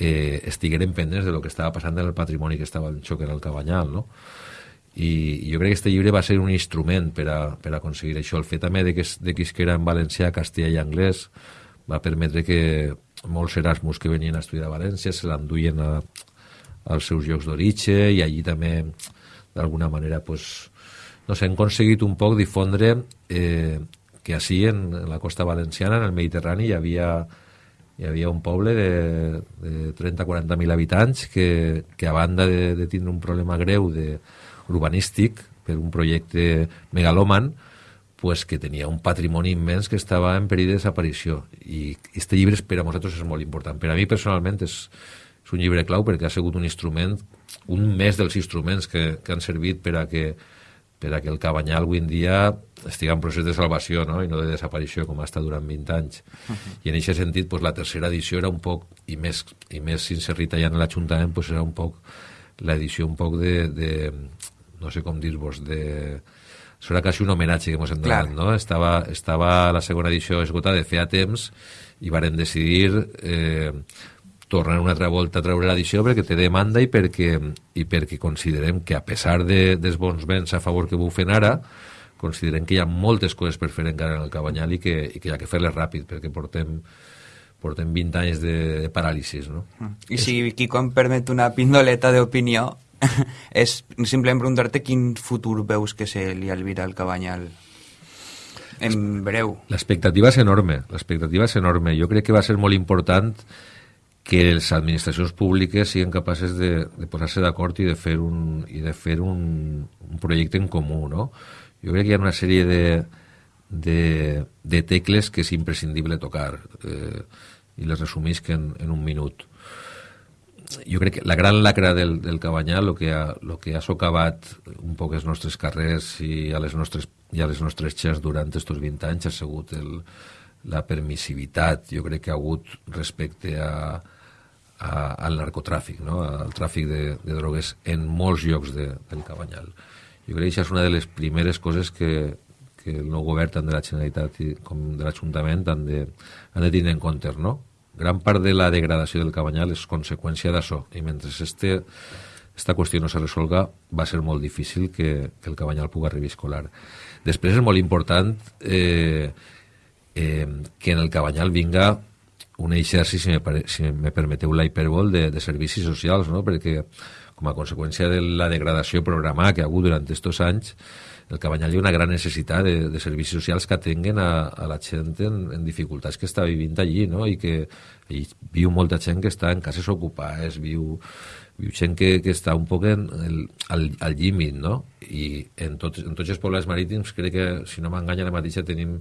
eh, estigueren pendents de lo que estava passant en el patrimoni que estava en xoc en el Cabanyal, no? I, i jo crec que este llibre va ser un instrument per a, per a aconseguir això. El fet també de que, de que era en valencià, castellà i anglès va permetre que molts Erasmus que venien a estudiar a València se l'enduien als seus llocs d'origen i allí també d'alguna manera pues, no sé, hem aconseguit un poc difondre eh, que així en, en la costa valenciana, en el Mediterrani, hi havia, hi havia un poble de, de 30-40 mil habitants que, que a banda de, de tindre un problema greu de, urbanístic per un projecte megalòman, pues que tenia un patrimoni immens que estava en perill de desaparició. I este llibre per a nosaltres és molt important. Per a mi personalment és, és un llibre clau perquè ha sigut un instrument, un més dels instruments que, que han servit per a que per a que el Cabanyal avui en dia estigui en procés de salvació no? i no de desaparició com ha estat durant 20 anys. Uh -huh. I en aquest sentit, pues, la tercera edició era un poc, i més, i més s'inserrit allà en l'Ajuntament, pues, era un poc l'edició un poc de, de no sé com dir-vos, de... Era quasi un homenatge que ens hem donat, Clar. no? Estava, estava la segona edició esgotada de feia temps i varen decidir eh, tornar una altra volta a treure l'edició perquè té demanda i perquè, i perquè considerem que a pesar de, dels bons vents a favor que bufen ara, considerem que hi ha moltes coses per fer encara en el Cabanyal i que, i que hi ha que fer-les ràpid perquè portem, portem 20 anys de, de paràlisis, no? I si Quico em permet una pindoleta d'opinió, és simplement preguntar-te quin futur veus que se li albira al Cabanyal en breu. L'expectativa és enorme, l'expectativa és enorme. Jo crec que va ser molt important que les administracions públiques siguin capaces de, de posar-se d'acord i de fer, un, i de fer un, un projecte en comú, no? Jo crec que hi ha una sèrie de, de, de tecles que és imprescindible tocar eh, i les resumisc en, en un minut. Jo crec que la gran lacra del, del Cabanyal, el que, ha, lo que ha socavat un poc els nostres carrers i a les nostres, i a les nostres xers durant aquests 20 anys ha sigut el, la permissivitat, jo crec que ha hagut respecte a, a, al narcotràfic, no? al tràfic de, de drogues en molts llocs de, del Cabanyal. Jo crec que això és una de les primeres coses que, que el nou govern, tant de la Generalitat com de l'Ajuntament, han, de, han de tenir en compte, no? Gran part de la degradació del Cabanyal és conseqüència d'això, i mentre este, esta qüestió no se resolga, va ser molt difícil que, que el Cabanyal pugui reviscolar. Després és molt important eh, eh, que en el Cabanyal vinga un exercici, si me, si me permeteu la hipèrbol, de, de servicis socials, no? perquè com a conseqüència de la degradació programada que ha hagut durant aquests anys, el Cabanyal hi ha una gran necessitat de, de servicis socials que atenguen a, a la gent en, en dificultats que està vivint allí, no? i que hi viu molta gent que està en cases ocupades, viu, viu gent que, que està un poc en el, al, al límit, no? I en, tot, en tots els pobles marítims crec que, si no m'enganya la mateixa, tenim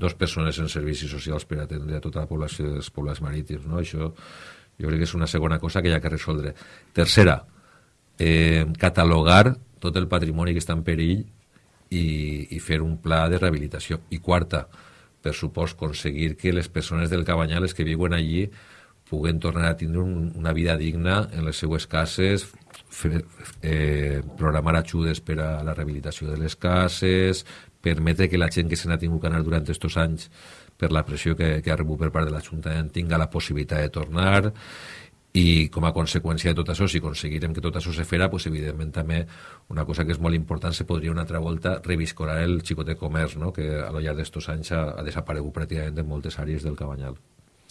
dos persones en servicis socials per atendre a tota la població dels pobles marítims, no? Això jo crec que és una segona cosa que hi ha que resoldre. Tercera, eh, catalogar tot el patrimoni que està en perill i, i fer un pla de rehabilitació. I quarta, per supost, aconseguir que les persones del Cabanyal, les que viuen allí, puguen tornar a tindre un, una vida digna en les seues cases, fer, eh, programar ajudes per a la rehabilitació de les cases, permetre que la gent que se n'ha tingut que anar durant aquests anys per la pressió que, que ha rebut per part de l'Ajuntament tinga la possibilitat de tornar i com a conseqüència de tot això, si aconseguirem que tot això se farà, pues, evidentment també una cosa que és molt important, se podria una altra volta reviscorar el xicot de comerç, no? que a lo llarg d'estos anys ha, ha desaparegut pràcticament de moltes àrees del Cabanyal.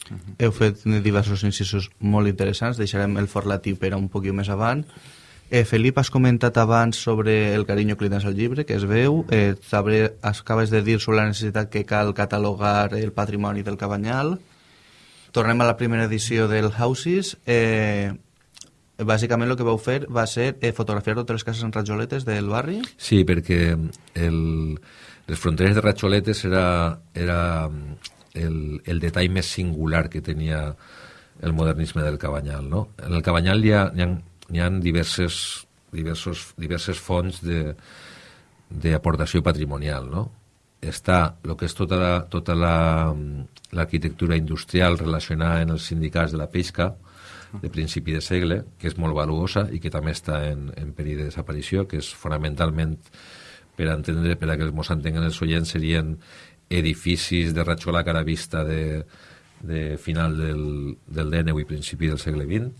Uh -huh. Heu fet diversos incisos molt interessants, deixarem el forlatiu per un poquet més avant. Eh, Felip, has comentat abans sobre el carinyo que li tens al llibre, que es veu. Eh, acabes de dir sobre la necessitat que cal catalogar el patrimoni del Cabanyal tornem a la primera edició del Houses. Eh, bàsicament el que vau fer va ser eh, fotografiar totes les cases en rajoletes del barri? Sí, perquè el, les fronteres de rajoletes era, era el, el detall més singular que tenia el modernisme del Cabanyal. No? En el Cabanyal hi ha, hi ha, hi ha diverses, diversos, diverses fonts d'aportació patrimonial. No? Està el que és tota la, tota la, l'arquitectura industrial relacionada en els sindicats de la pesca de principi de segle, que és molt valuosa i que també està en, en perill de desaparició, que és fonamentalment, per entendre, per a que ens entenguen els oients, serien edificis de ratxola cara vista de, de final del, del XIX i principi del segle XX,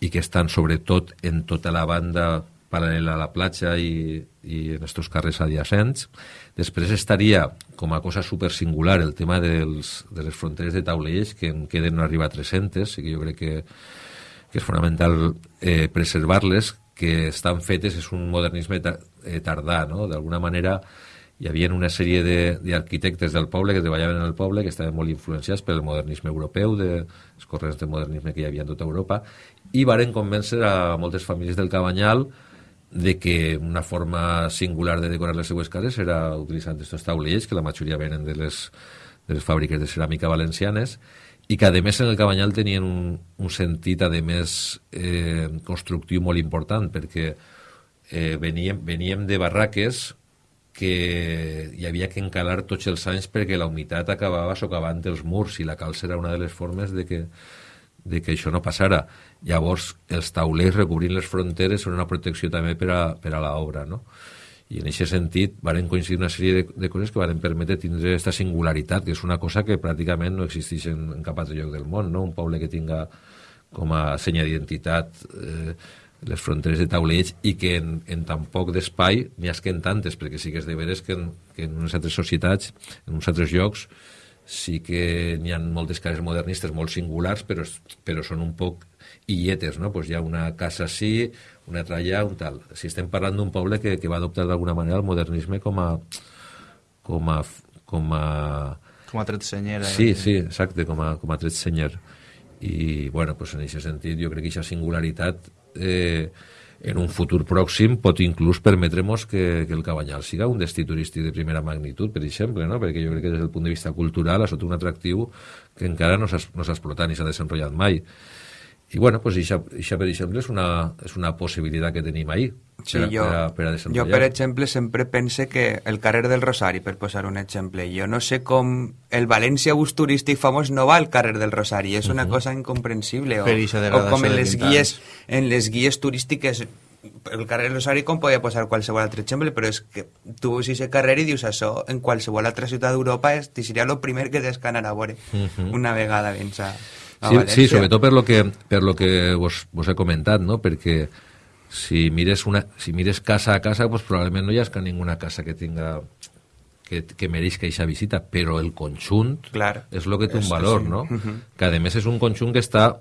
i que estan sobretot en tota la banda paral·lela a la platja i, i en estos carrers adiacents. Després estaria, com a cosa super singular, el tema dels, de les fronteres de taulells, que en queden no arriba a 300, i que jo crec que, que és fonamental eh, preservar-les, que estan fetes, és un modernisme eh, tardà, no? D'alguna manera hi havia una sèrie d'arquitectes de, del poble que treballaven en el poble que estaven molt influenciats pel modernisme europeu, de, els corrents de modernisme que hi havia en tota Europa, i varen convèncer a moltes famílies del Cabanyal de que una forma singular de decorar les seues cases era utilitzant aquests taulells, que la majoria venen de les, de les fàbriques de ceràmica valencianes, i que, a més, en el Cabanyal tenien un, un sentit, a més, eh, constructiu molt important, perquè eh, veníem, veníem de barraques que hi havia que encalar tots els anys perquè la humitat acabava socavant els murs i la calça era una de les formes de que, de que això no passara. Llavors, els taulers recobrint les fronteres són una protecció també per a, per a l'obra, no? I en aquest sentit varen coincidir una sèrie de, de coses que varen permetre tindre aquesta singularitat, que és una cosa que pràcticament no existeix en, en cap altre lloc del món, no? Un poble que tinga com a senya d'identitat eh, les fronteres de taulells i que en, en tan poc d'espai n'hi ha que en tantes, perquè sí que és de veres que en, que en unes altres societats, en uns altres llocs, sí que n'hi ha moltes cases modernistes molt singulars, però, però són un poc illetes, no? Pues hi ha una casa així, una altra allà, un tal. Si estem parlant d'un poble que, que va adoptar d'alguna manera el modernisme com a... com a... com a, com a tret senyera. Sí, sí, exacte, com a, com a tret senyer. I, bueno, pues en aquest sentit, jo crec que aquesta singularitat eh, en un futur pròxim pot inclús permetre'ns que, que el Cabanyal siga un destí turístic de primera magnitud, per exemple, no? perquè jo crec que des del punt de vista cultural ha estat un atractiu que encara no s'ha no explotat ni s'ha desenvolupat mai. I bueno, pues això, això per exemple és una, és una possibilitat que tenim ahir sí, per, jo, per, a, per a Jo, per exemple, sempre pense que el carrer del Rosari, per posar un exemple, jo no sé com el València bus turístic famós no va al carrer del Rosari, és una uh -huh. cosa incomprensible. O, o com en les, guies, en les guies turístiques el carrer del Rosari com podia posar qualsevol altre exemple, però és que tu veus aquest carrer i dius això en qualsevol altra ciutat d'Europa seria el primer que descanar a veure uh -huh. una vegada a... Sí, sí, sobretot per lo que, per lo que vos, vos he comentat, no? perquè si mires, una, si mires casa a casa, pues probablement no hi ha ninguna casa que tinga que, que mereix que eixa visita, però el conjunt Clar. és el que té un valor, sí. no? Mhm. Que a més és un conjunt que està,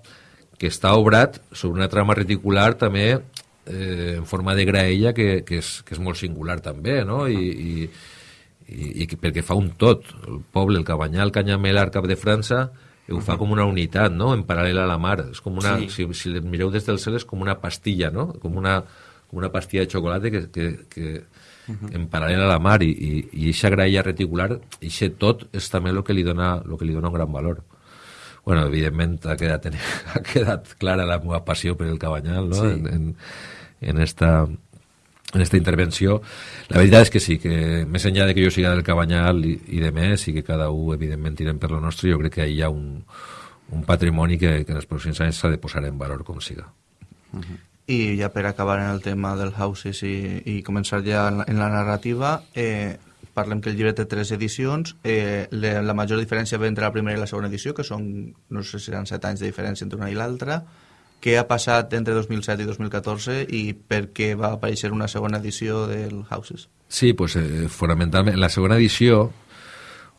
que està obrat sobre una trama reticular també eh, en forma de graella que, que, és, que és molt singular també, no? I, i, i, i perquè fa un tot. El poble, el Cabanyal, Canyamel, Arcap de França, ho fa com una unitat, no?, en paral·lel a la mar. És com una, Sí. si, si mireu des del cel, és com una pastilla, no?, com una, com una pastilla de xocolata que, que, que en paral·lel a la mar i, i, i eixa graella reticular, eixe tot és també el que li dona, lo que li dona un gran valor. Bueno, evidentment ha quedat, ha quedat clara la meva passió per el Cabanyal, no?, Sí. en, en, en esta en esta intervenció. La veritat és que sí, que més enllà de que jo siga del Cabanyal i, i de més, i que cada un, evidentment, tirem per lo nostre, jo crec que hi ha un, un patrimoni que, que en els pròxims anys s'ha de posar en valor com siga. I ja per acabar en el tema del Houses i, i començar ja en la, en la narrativa, eh, parlem que el llibre té tres edicions. Eh, le, la major diferència ve entre la primera i la segona edició, que són, no sé si seran set anys de diferència entre una i l'altra. Què ha passat entre 2007 i 2014 i per què va aparèixer una segona edició del Houses? Sí, pues, eh, fonamentalment, en la segona edició,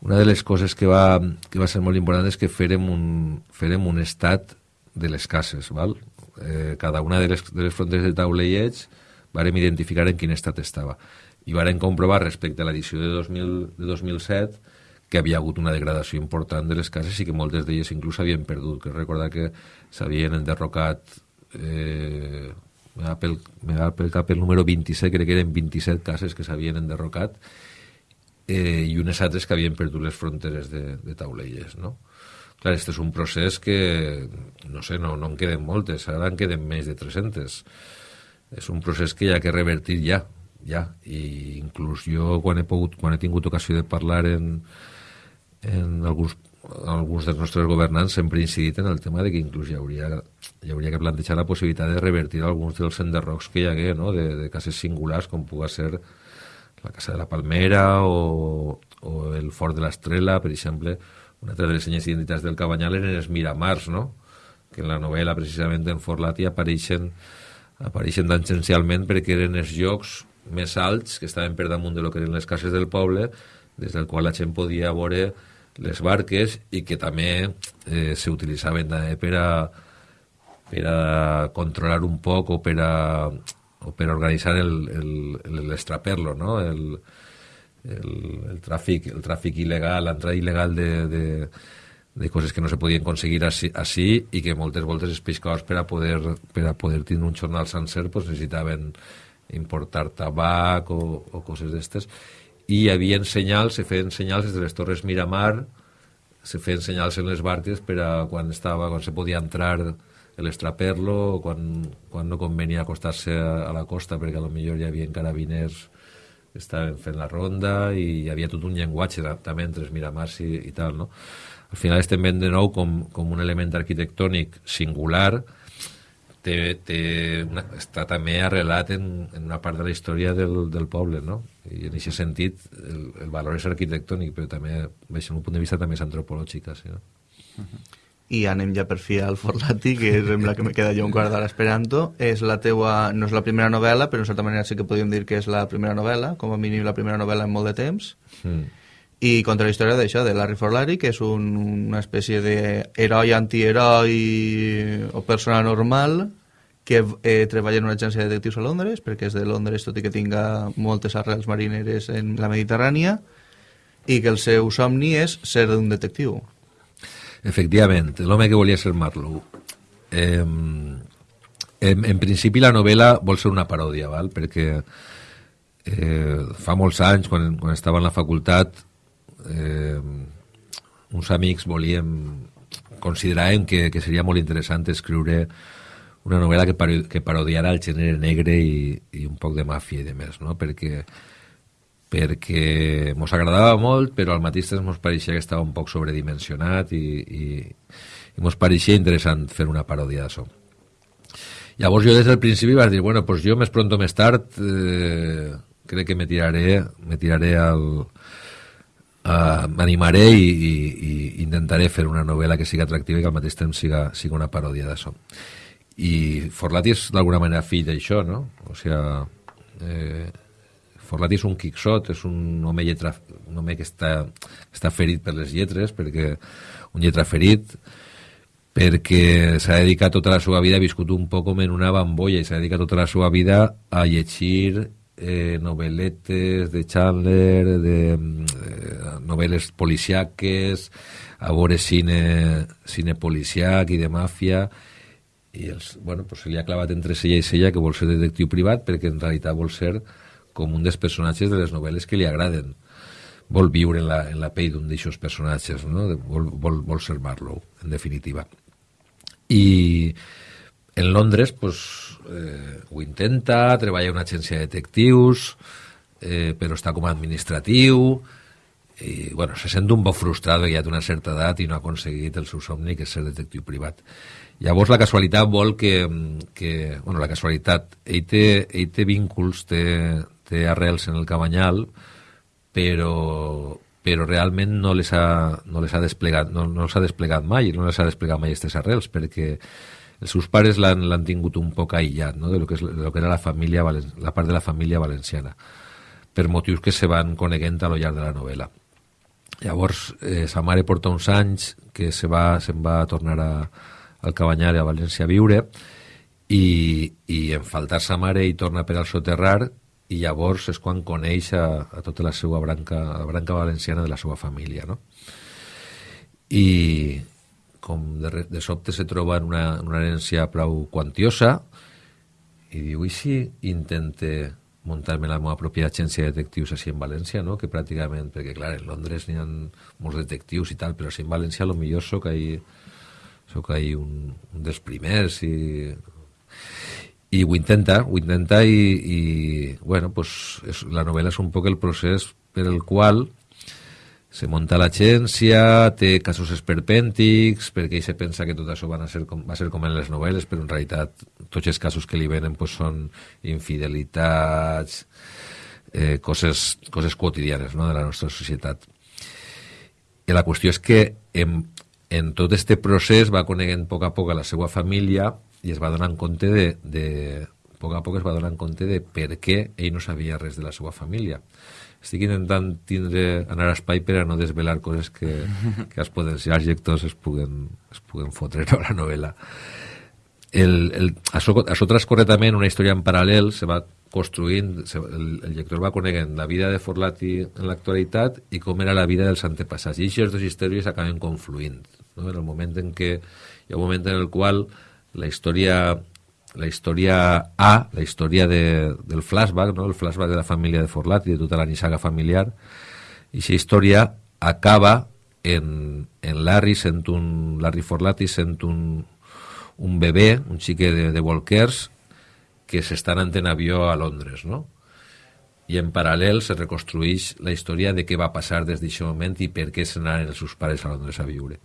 una de les coses que va, que va ser molt important és que fèrem un, fèrem un estat de les cases, val? Eh, cada una de les, de les fronteres de taulelleig vàrem identificar en quin estat estava. I vàrem comprovar respecte a l'edició de, 2000, de 2007 que havia hagut una degradació important de les cases i que moltes d'elles inclús s'havien perdut. Que recordar que s'havien enderrocat eh, me pel, me va pel cap el número 27, crec que eren 27 cases que s'havien enderrocat eh, i unes altres que havien perdut les fronteres de, de taulelles, no? Clar, este és un procés que, no sé, no, no en queden moltes, ara en queden més de 300. És un procés que hi ha que revertir ja, ja. I inclús jo, quan he, pogut, quan he tingut ocasió de parlar en, en alguns, alguns dels nostres governants, sempre incidit en el tema de que inclús hi hauria, hi hauria que plantejar la possibilitat de revertir alguns dels enderrocs que hi hagué, no? de, de cases singulars, com puga ser la Casa de la Palmera o, o el Fort de l'Estrela, per exemple, una altra de les senyes identitats del Cabanyal eren els Miramars, no? que en la novel·la, precisament, en Forlati apareixen, apareixen tangencialment perquè eren els llocs més alts que estaven per damunt de lo que eren les cases del poble, des del qual la gent podia veure les barques i que també eh, s'utilitzaven també per a, per a controlar un poc o per a, o per a organitzar l'estraperlo, no? el, el, el, tràfic, el tràfic il·legal, l'entrada il·legal de, de, de coses que no se podien aconseguir així, així i que moltes voltes els pescadors per a poder, per a poder tenir un jornal sencer pues, necessitaven importar tabac o, o coses d'estes i hi havia senyals, se feien senyals des de les torres Miramar se feien senyals en les barques per a quan estava, quan se podia entrar l'estraperlo, quan, quan no convenia acostar-se a, a la costa perquè a lo millor hi havia carabiners que estaven fent la ronda i hi havia tot un llenguatge també entre els Miramars i, i tal, no? Al final estem veient de nou com, com un element arquitectònic singular té, té una, està també arrelat en, en una part de la història del, del poble, no? I en aquest sentit el, el valor és arquitectònic, però també, des d'un punt de vista, també és antropològica, sí, no? i anem ja per fi al Forlati, que sembla que me queda jo un quart d'hora esperant-ho. És la teua, no és la primera novel·la, però en certa manera sí que podríem dir que és la primera novel·la, com a mínim la primera novel·la en molt de temps. Mm. I contra la història d'això, de Larry Forlari, que és un, una espècie d'heroi, antiheroi o persona normal que eh, treballa en una agència de detectius a Londres, perquè és de Londres, tot i que tinga moltes arrels marineres en la Mediterrània, i que el seu somni és ser un detectiu. Efectivament, l'home que volia ser Marlowe. Eh, en, en principi la novel·la vol ser una paròdia, val? perquè eh, fa molts anys, quan, quan estava en la facultat, eh, uns amics volíem, consideràvem que, que seria molt interessant escriure una novel·la que, paro que parodiara el gènere negre i, i un poc de màfia i de més, no? perquè perquè mos agradava molt, però al mateix temps mos pareixia que estava un poc sobredimensionat i, i, i mos pareixia interessant fer una paròdia d'això. Llavors jo des del principi vaig dir, bueno, pues jo més pronto més tard eh, crec que me tiraré, me tiraré al... Uh, m'animaré i, i, i intentaré fer una novel·la que siga atractiva i que al mateix temps siga, siga una paròdia d'això. i Forlati és d'alguna manera fill d'això, no? O sigui, eh, Forlati és un quixot, és un home, lletra, un home que està, està ferit per les lletres, perquè un lletra ferit, perquè s'ha dedicat tota la seva vida, ha viscut un poc com en una bambolla i s'ha dedicat tota la seva vida a llegir eh, novel·letes de Chandler, de eh, novel·les policiaques, a veure cine, cine policiac i de màfia, i els, bueno, pues se li ha clavat entre sella i sella que vol ser detectiu privat perquè en realitat vol ser com un dels personatges de les novel·les que li agraden. Vol viure en la, en la pell d'un d'aixòs personatges no? vol, vol, vol ser Marlowe en definitiva. I en Londres pues, eh, ho intenta treballa en una agència de detectius eh, però està com a administratiu i bueno, se sent un poc frustrat ja té una certa edat i no ha aconseguit el seu somni que és ser detectiu privat. Llavors la casualitat vol que... que bueno, la casualitat, ell té, ell té vínculs, té, té arrels en el Cabanyal, però, però realment no les ha, no les ha desplegat, no, no s'ha desplegat mai, no les ha desplegat mai aquestes arrels, perquè els seus pares l'han tingut un poc aïllat no? de, lo que és, de lo que era la, família, la part de la família valenciana, per motius que se van coneguent a lo llarg de la novel·la. Llavors, eh, sa mare porta uns anys que se va, se'n va tornar a, al Cabanyar a València a viure i, i en faltar sa mare i torna per al soterrar i llavors és quan coneix a, a tota la seva branca, la branca valenciana de la seva família, no? I com de, de sobte se troba en una, en una herència prou quantiosa i diu, i si intente muntar-me la meva pròpia agència de detectius així en València, no? que pràcticament, perquè clar, en Londres n'hi ha molts detectius i tal, però si en València lo millor sóc ahí sóc ahí un, un dels primers i, i ho intenta, ho intenta i, i bueno, pues és, la novel·la és un poc el procés per el qual se munta l'agència, té casos esperpèntics, perquè ell se pensa que tot això van a ser com, va ser com en les novel·les, però en realitat tots els casos que li venen pues, són infidelitats, eh, coses, coses quotidianes no?, de la nostra societat. I la qüestió és que en, en tot este procés va coneguent a poc a poc a la seva família i es va donar compte de, de a poc a poc es va donar compte de per què ell no sabia res de la seva família. Estic intentant tindre, anar a espai per a no desvelar coses que, que els potencials lectors es puguen, es puguen fotre a la novel·la. El, el, això, això transcorre també en una història en paral·lel, se va construint, el, el lector va coneguent la vida de Forlati en l'actualitat i com era la vida dels antepassats. I aquestes dues històries acaben confluint no? en el moment en què hi ha un moment en el qual la història la història A, la història de, del flashback, no? el flashback de la família de Forlat i de tota la nissaga familiar, i aquesta història acaba en, en Larry sent un Larry Forlati sent un, un bebè, un xique de, de Walkers que s'estan en avió a Londres, no? i en paral·lel se reconstrueix la història de què va passar des d'aquest moment i per què se n'anaven els seus pares a Londres a viure.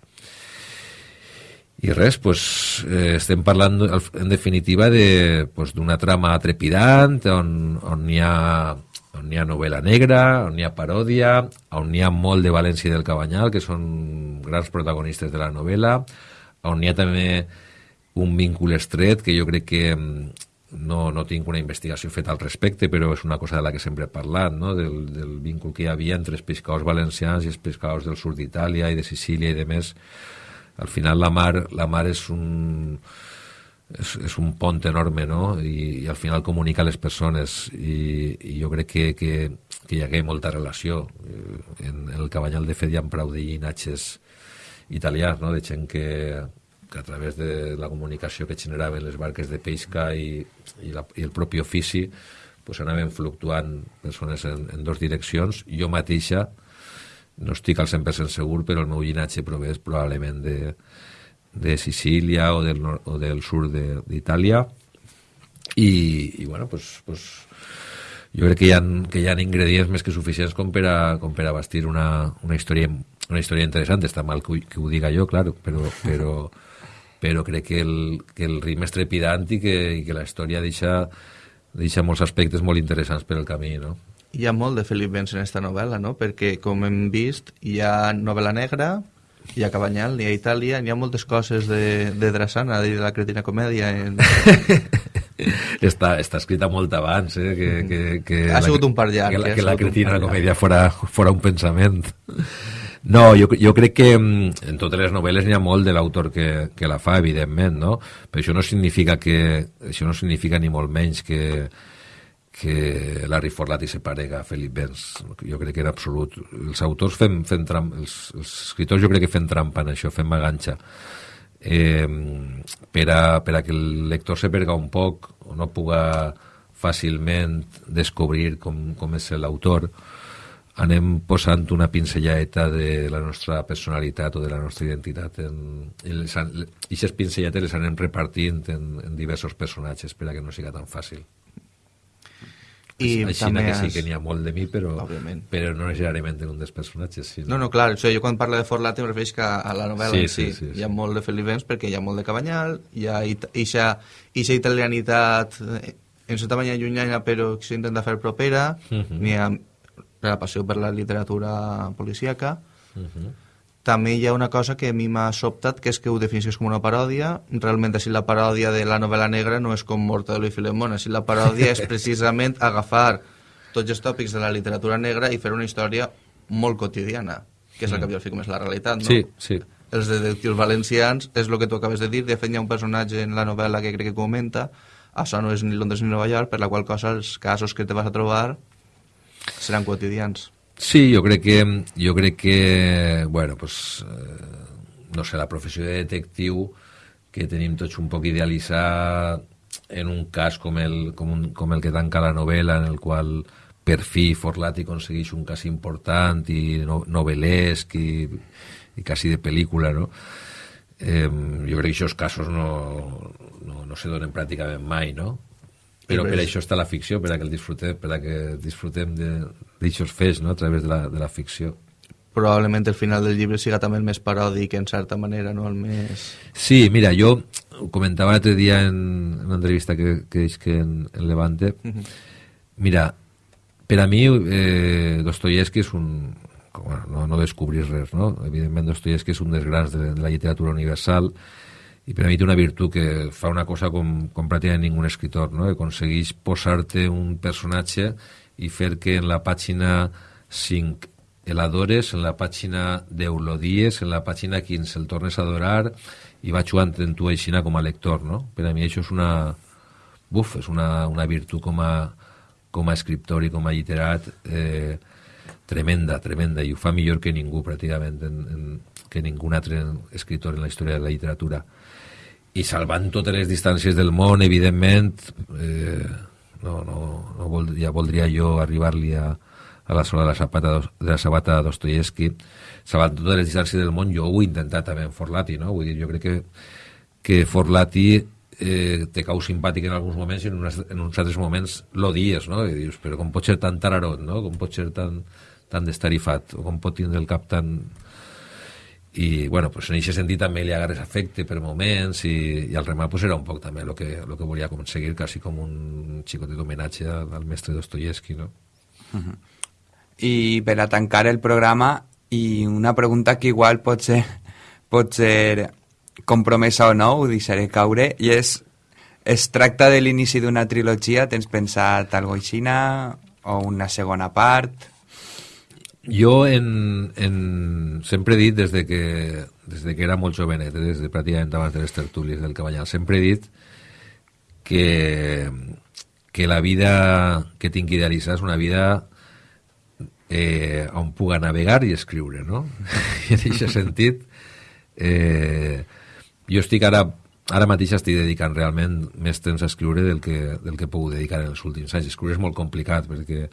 I res, pues, eh, estem parlant en definitiva d'una de, pues, trama trepidant on, on hi ha on hi ha novel·la negra, on hi ha paròdia, on hi ha molt de València i del Cabanyal, que són grans protagonistes de la novel·la, on hi ha també un vínculo estret que jo crec que mm, no, no tinc una investigació feta al respecte, però és una cosa de la que sempre he parlat, no? del, del vínculo que hi havia entre els pescadors valencians i els pescadors del sud d'Itàlia i de Sicília i de més, al final la mar, la mar és un és, és un pont enorme no? I, i al final comunica les persones i, i jo crec que, que, que hi hagué molta relació en, en el Cabanyal de fet hi ha prou de llinatges italians no? de gent que, que a través de la comunicació que generaven les barques de pesca i, i, la, i el propi ofici pues anaven fluctuant persones en, en dos direccions jo mateixa no estic al 100% segur, però el meu llinatge prové probablement de, de Sicília o del, nord, o del sud d'Itàlia i, i bueno, pues, pues, jo crec que hi, ha, que hi ha ingredients més que suficients com per a, com per a bastir una, una, història, una història interessant. Està mal que, que ho diga jo, claro, però, però, però crec que el, que el ritme és trepidant i que, i que la història deixa, deixa molts aspectes molt interessants per al camí, no? Hi ha molt de Felip Benz en aquesta novel·la, no? Perquè, com hem vist, hi ha novel·la negra, i a Cabanyal, ni a Itàlia, n'hi ha moltes coses de, de Drassana, de la cretina comèdia. En... està, està escrita molt abans, eh? Que, que, que Ha la- sigut un par llarg, Que la, eh? Ha que la cretina comèdia fora, fora un pensament. No, jo, jo crec que mm, en totes les novel·les n'hi ha molt de l'autor que, que la fa, evidentment, no? Però això no significa que... Això no significa ni molt menys que que Larry Forlati se parega a Felip Benz. Jo crec que en absolut. Els autors fem, fem tram, els, els escriptors jo crec que fem trampa en això, fem maganxa. Eh, per, a, per a que el lector se perga un poc o no puga fàcilment descobrir com, com és l'autor, anem posant una pinzelladeta de la nostra personalitat o de la nostra identitat en, i les, aquestes pinzelladetes les anem repartint en, en diversos personatges per a que no siga tan fàcil. I Així també que sí que n'hi ha molt de mi, però, Òbviament. però no necessàriament en un dels personatges. Sí, No, no, clar, això, jo quan parlo de Forlati em refereix que a la novel·la Sí, en si sí, sí, sí. hi ha molt de Felipens perquè hi ha molt de Cabanyal, hi ha ixa, ixa italianitat eh, en certa manera llunyana però que s'intenta fer propera, Mhm. n'hi ha la passió per la literatura policíaca, Mhm. També hi ha una cosa que a mi m'ha sobtat, que és que ho definissis com una paròdia. Realment, així la paròdia de la novel·la negra no és com Mortadelo i Filemón. Així la paròdia és precisament agafar tots els tòpics de la literatura negra i fer una història molt quotidiana, que és el que al fi com és la realitat, no? Sí, sí. Els detectius valencians és el que tu acabes de dir. De fet, hi ha un personatge en la novel·la que crec que comenta això no és ni Londres ni Nova York, per la qual cosa els casos que te vas a trobar seran quotidians. Sí, jo crec que, jo crec que bueno, pues, eh, no sé, la professió de detectiu que tenim tots un poc idealitzat en un cas com el, com, un, com el que tanca la novel·la, en el qual per fi Forlati aconsegueix un cas important i no, novel·lesc i, i quasi de pel·lícula, no? Eh, jo crec que aquests casos no, no, no se donen pràcticament mai, no? Però per això està la ficció, per a que el disfrutem, per a que disfrutem d'aixòs fets, no?, a través de la, de la ficció. Probablement el final del llibre siga també el més paròdic, en certa manera, no? El més... Sí, mira, jo ho comentava l'altre dia en, en una entrevista que, que és que en, en Levante. Mira, per a mi eh, Dostoyevsky és un... Bueno, no, no descobrir res, no? Evidentment Dostoyevsky és un dels grans de, de la literatura universal i per a mi té una virtut que fa una cosa com, com pràcticament ningú escritor, no? aconsegueix posar-te un personatge i fer que en la pàgina 5 l'adores, en la pàgina 10 l'odies, en la pàgina 15 el tornes a adorar i va jugant en tu aixina com a lector, no? Per a mi això és una... Buf, és una, una virtut com a, com a escriptor i com a literat eh, tremenda, tremenda, i ho fa millor que ningú, pràcticament, en, en, que ningú altre escriptor en la història de la literatura. I salvant totes les distàncies del món, evidentment, eh, no, no, no vol, ja voldria jo arribar-li a, a la sola de la sabata, de la sabata de Dostoyevsky, salvant totes les distàncies del món, jo ho he intentat també en Forlati, no? Vull dir, jo crec que, que Forlati eh, te cau simpàtic en alguns moments i en, unes, en uns altres moments l'odies, no? I dius, però com pot ser tan tararot, no? Com pot ser tan, tan destarifat, o com pot tindre el cap tan... I, bueno, pues en aquest sentit també li agarres afecte per moments i, i al remat pues era un poc també el que, lo que volia aconseguir, quasi com un xicotet homenatge al, mestre Dostoyevsky, no? I per a tancar el programa, i una pregunta que igual pot ser, pot ser compromesa o no, ho deixaré caure, i és, es tracta de l'inici d'una trilogia? Tens pensat algo aixina? O una segona part? Jo en, en, sempre he dit des de que, des de que era molt jovenet, eh, des de pràcticament abans de les tertúlies del Cabanyal, sempre he dit que, que la vida que tinc idealitzada és una vida eh, on puga navegar i escriure, no? I en aquest sentit, eh, jo estic ara, ara mateix estic dedicant realment més temps a escriure del que, del que puc dedicar en els últims anys. Escriure és molt complicat perquè,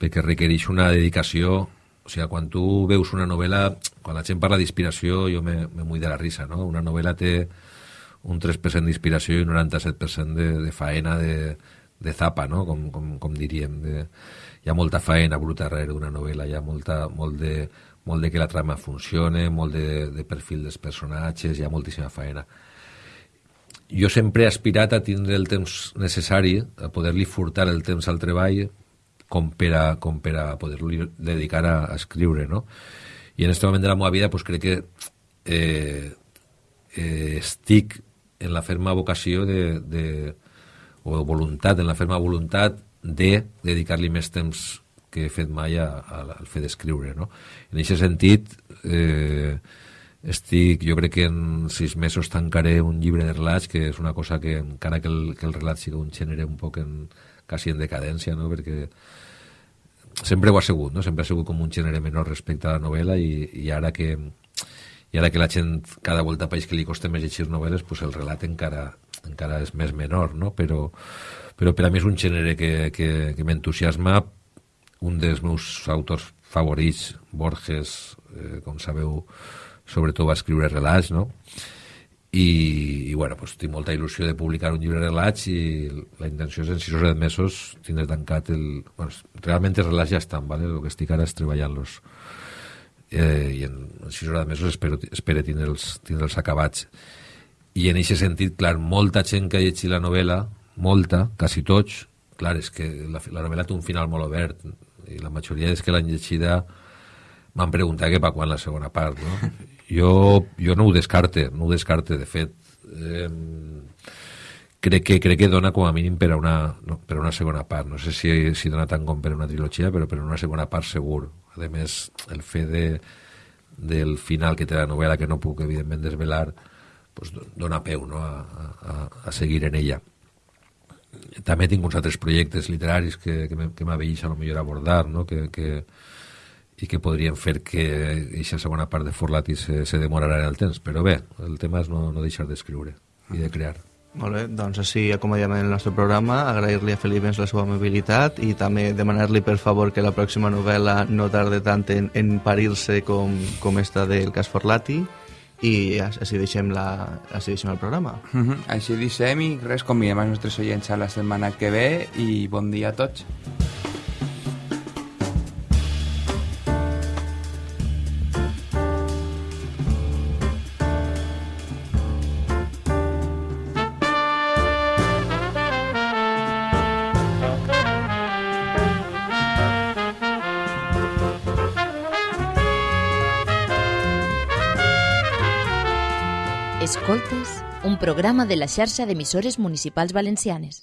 perquè requereix una dedicació o sigui, quan tu veus una novel·la, quan la gent parla d'inspiració, jo me, me mull de la risa, no? Una novel·la té un 3% d'inspiració i un 97% de, de faena de, de zapa, no? Com, com, com diríem. De, hi ha molta faena bruta darrere d'una novel·la, hi ha molta, molt, de, molt de que la trama funcione, molt de, de perfil dels personatges, hi ha moltíssima faena. Jo sempre he aspirat a tindre el temps necessari, a poder-li furtar el temps al treball, com per a, com per a poder-li dedicar a, a escriure, no? I en aquest moment de la meva vida pues, crec que eh, eh, estic en la ferma vocació de, de, o voluntat, en la ferma voluntat de dedicar-li més temps que he fet mai a, a, al fet d'escriure. No? En aquest sentit, eh, estic, jo crec que en sis mesos tancaré un llibre de relats, que és una cosa que, encara que el, que el relat sigui un gènere un poc en, quasi en decadència, no? perquè sempre ho ha sigut, no? sempre ha sigut com un gènere menor respecte a la novel·la i, i ara que i ara que la gent cada volta país que li costa més llegir novel·les, pues el relat encara, encara és més menor, no? però, però per a mi és un gènere que, que, que m'entusiasma un dels meus autors favorits, Borges, eh, com sabeu, sobretot va escriure relats, no? I, i bueno, pues, tinc molta il·lusió de publicar un llibre de relats i la intenció és en 6 o 7 mesos tindre tancat el... Bueno, realment els relats ja estan, ¿vale? el que estic ara és treballant-los eh, i en 6 hores mesos espero, espero tindre'ls tindre acabats i en aquest sentit, clar, molta gent que ha llegit la novel·la, molta, quasi tots, clar, és que la, la novel·la té un final molt obert i la majoria és que l'han llegida m'han preguntat que per quan la segona part, no? Jo, jo no ho descarte, no ho descarte, de fet. Eh, crec que, crec que dona com a mínim per a una, no, per a una segona part. No sé si, si dona tant com per a una trilogia, però per a una segona part segur. A més, el fet de, del final que té la novel·la, que no puc, evidentment, desvelar, pues, dona peu no? a, a, a seguir en ella. També tinc uns altres projectes literaris que, que m'aveix a lo millor abordar, no? que, que, i que podrien fer que aquesta segona part de Forlati se, se demorarà en el temps. Però bé, el tema és no, no deixar d'escriure i de crear. Molt bé, doncs així acomodem el nostre programa, agrair-li a Felip la seva amabilitat i també demanar-li per favor que la pròxima novel·la no tarde tant en, en parir-se com, com esta del cas Forlati i així deixem, la, així deixem el programa. Uh -huh. Així deixem i res, convidem els nostres oients a la setmana que ve i bon dia a tots. Programa de la xarxa d'emissores municipals valencianes.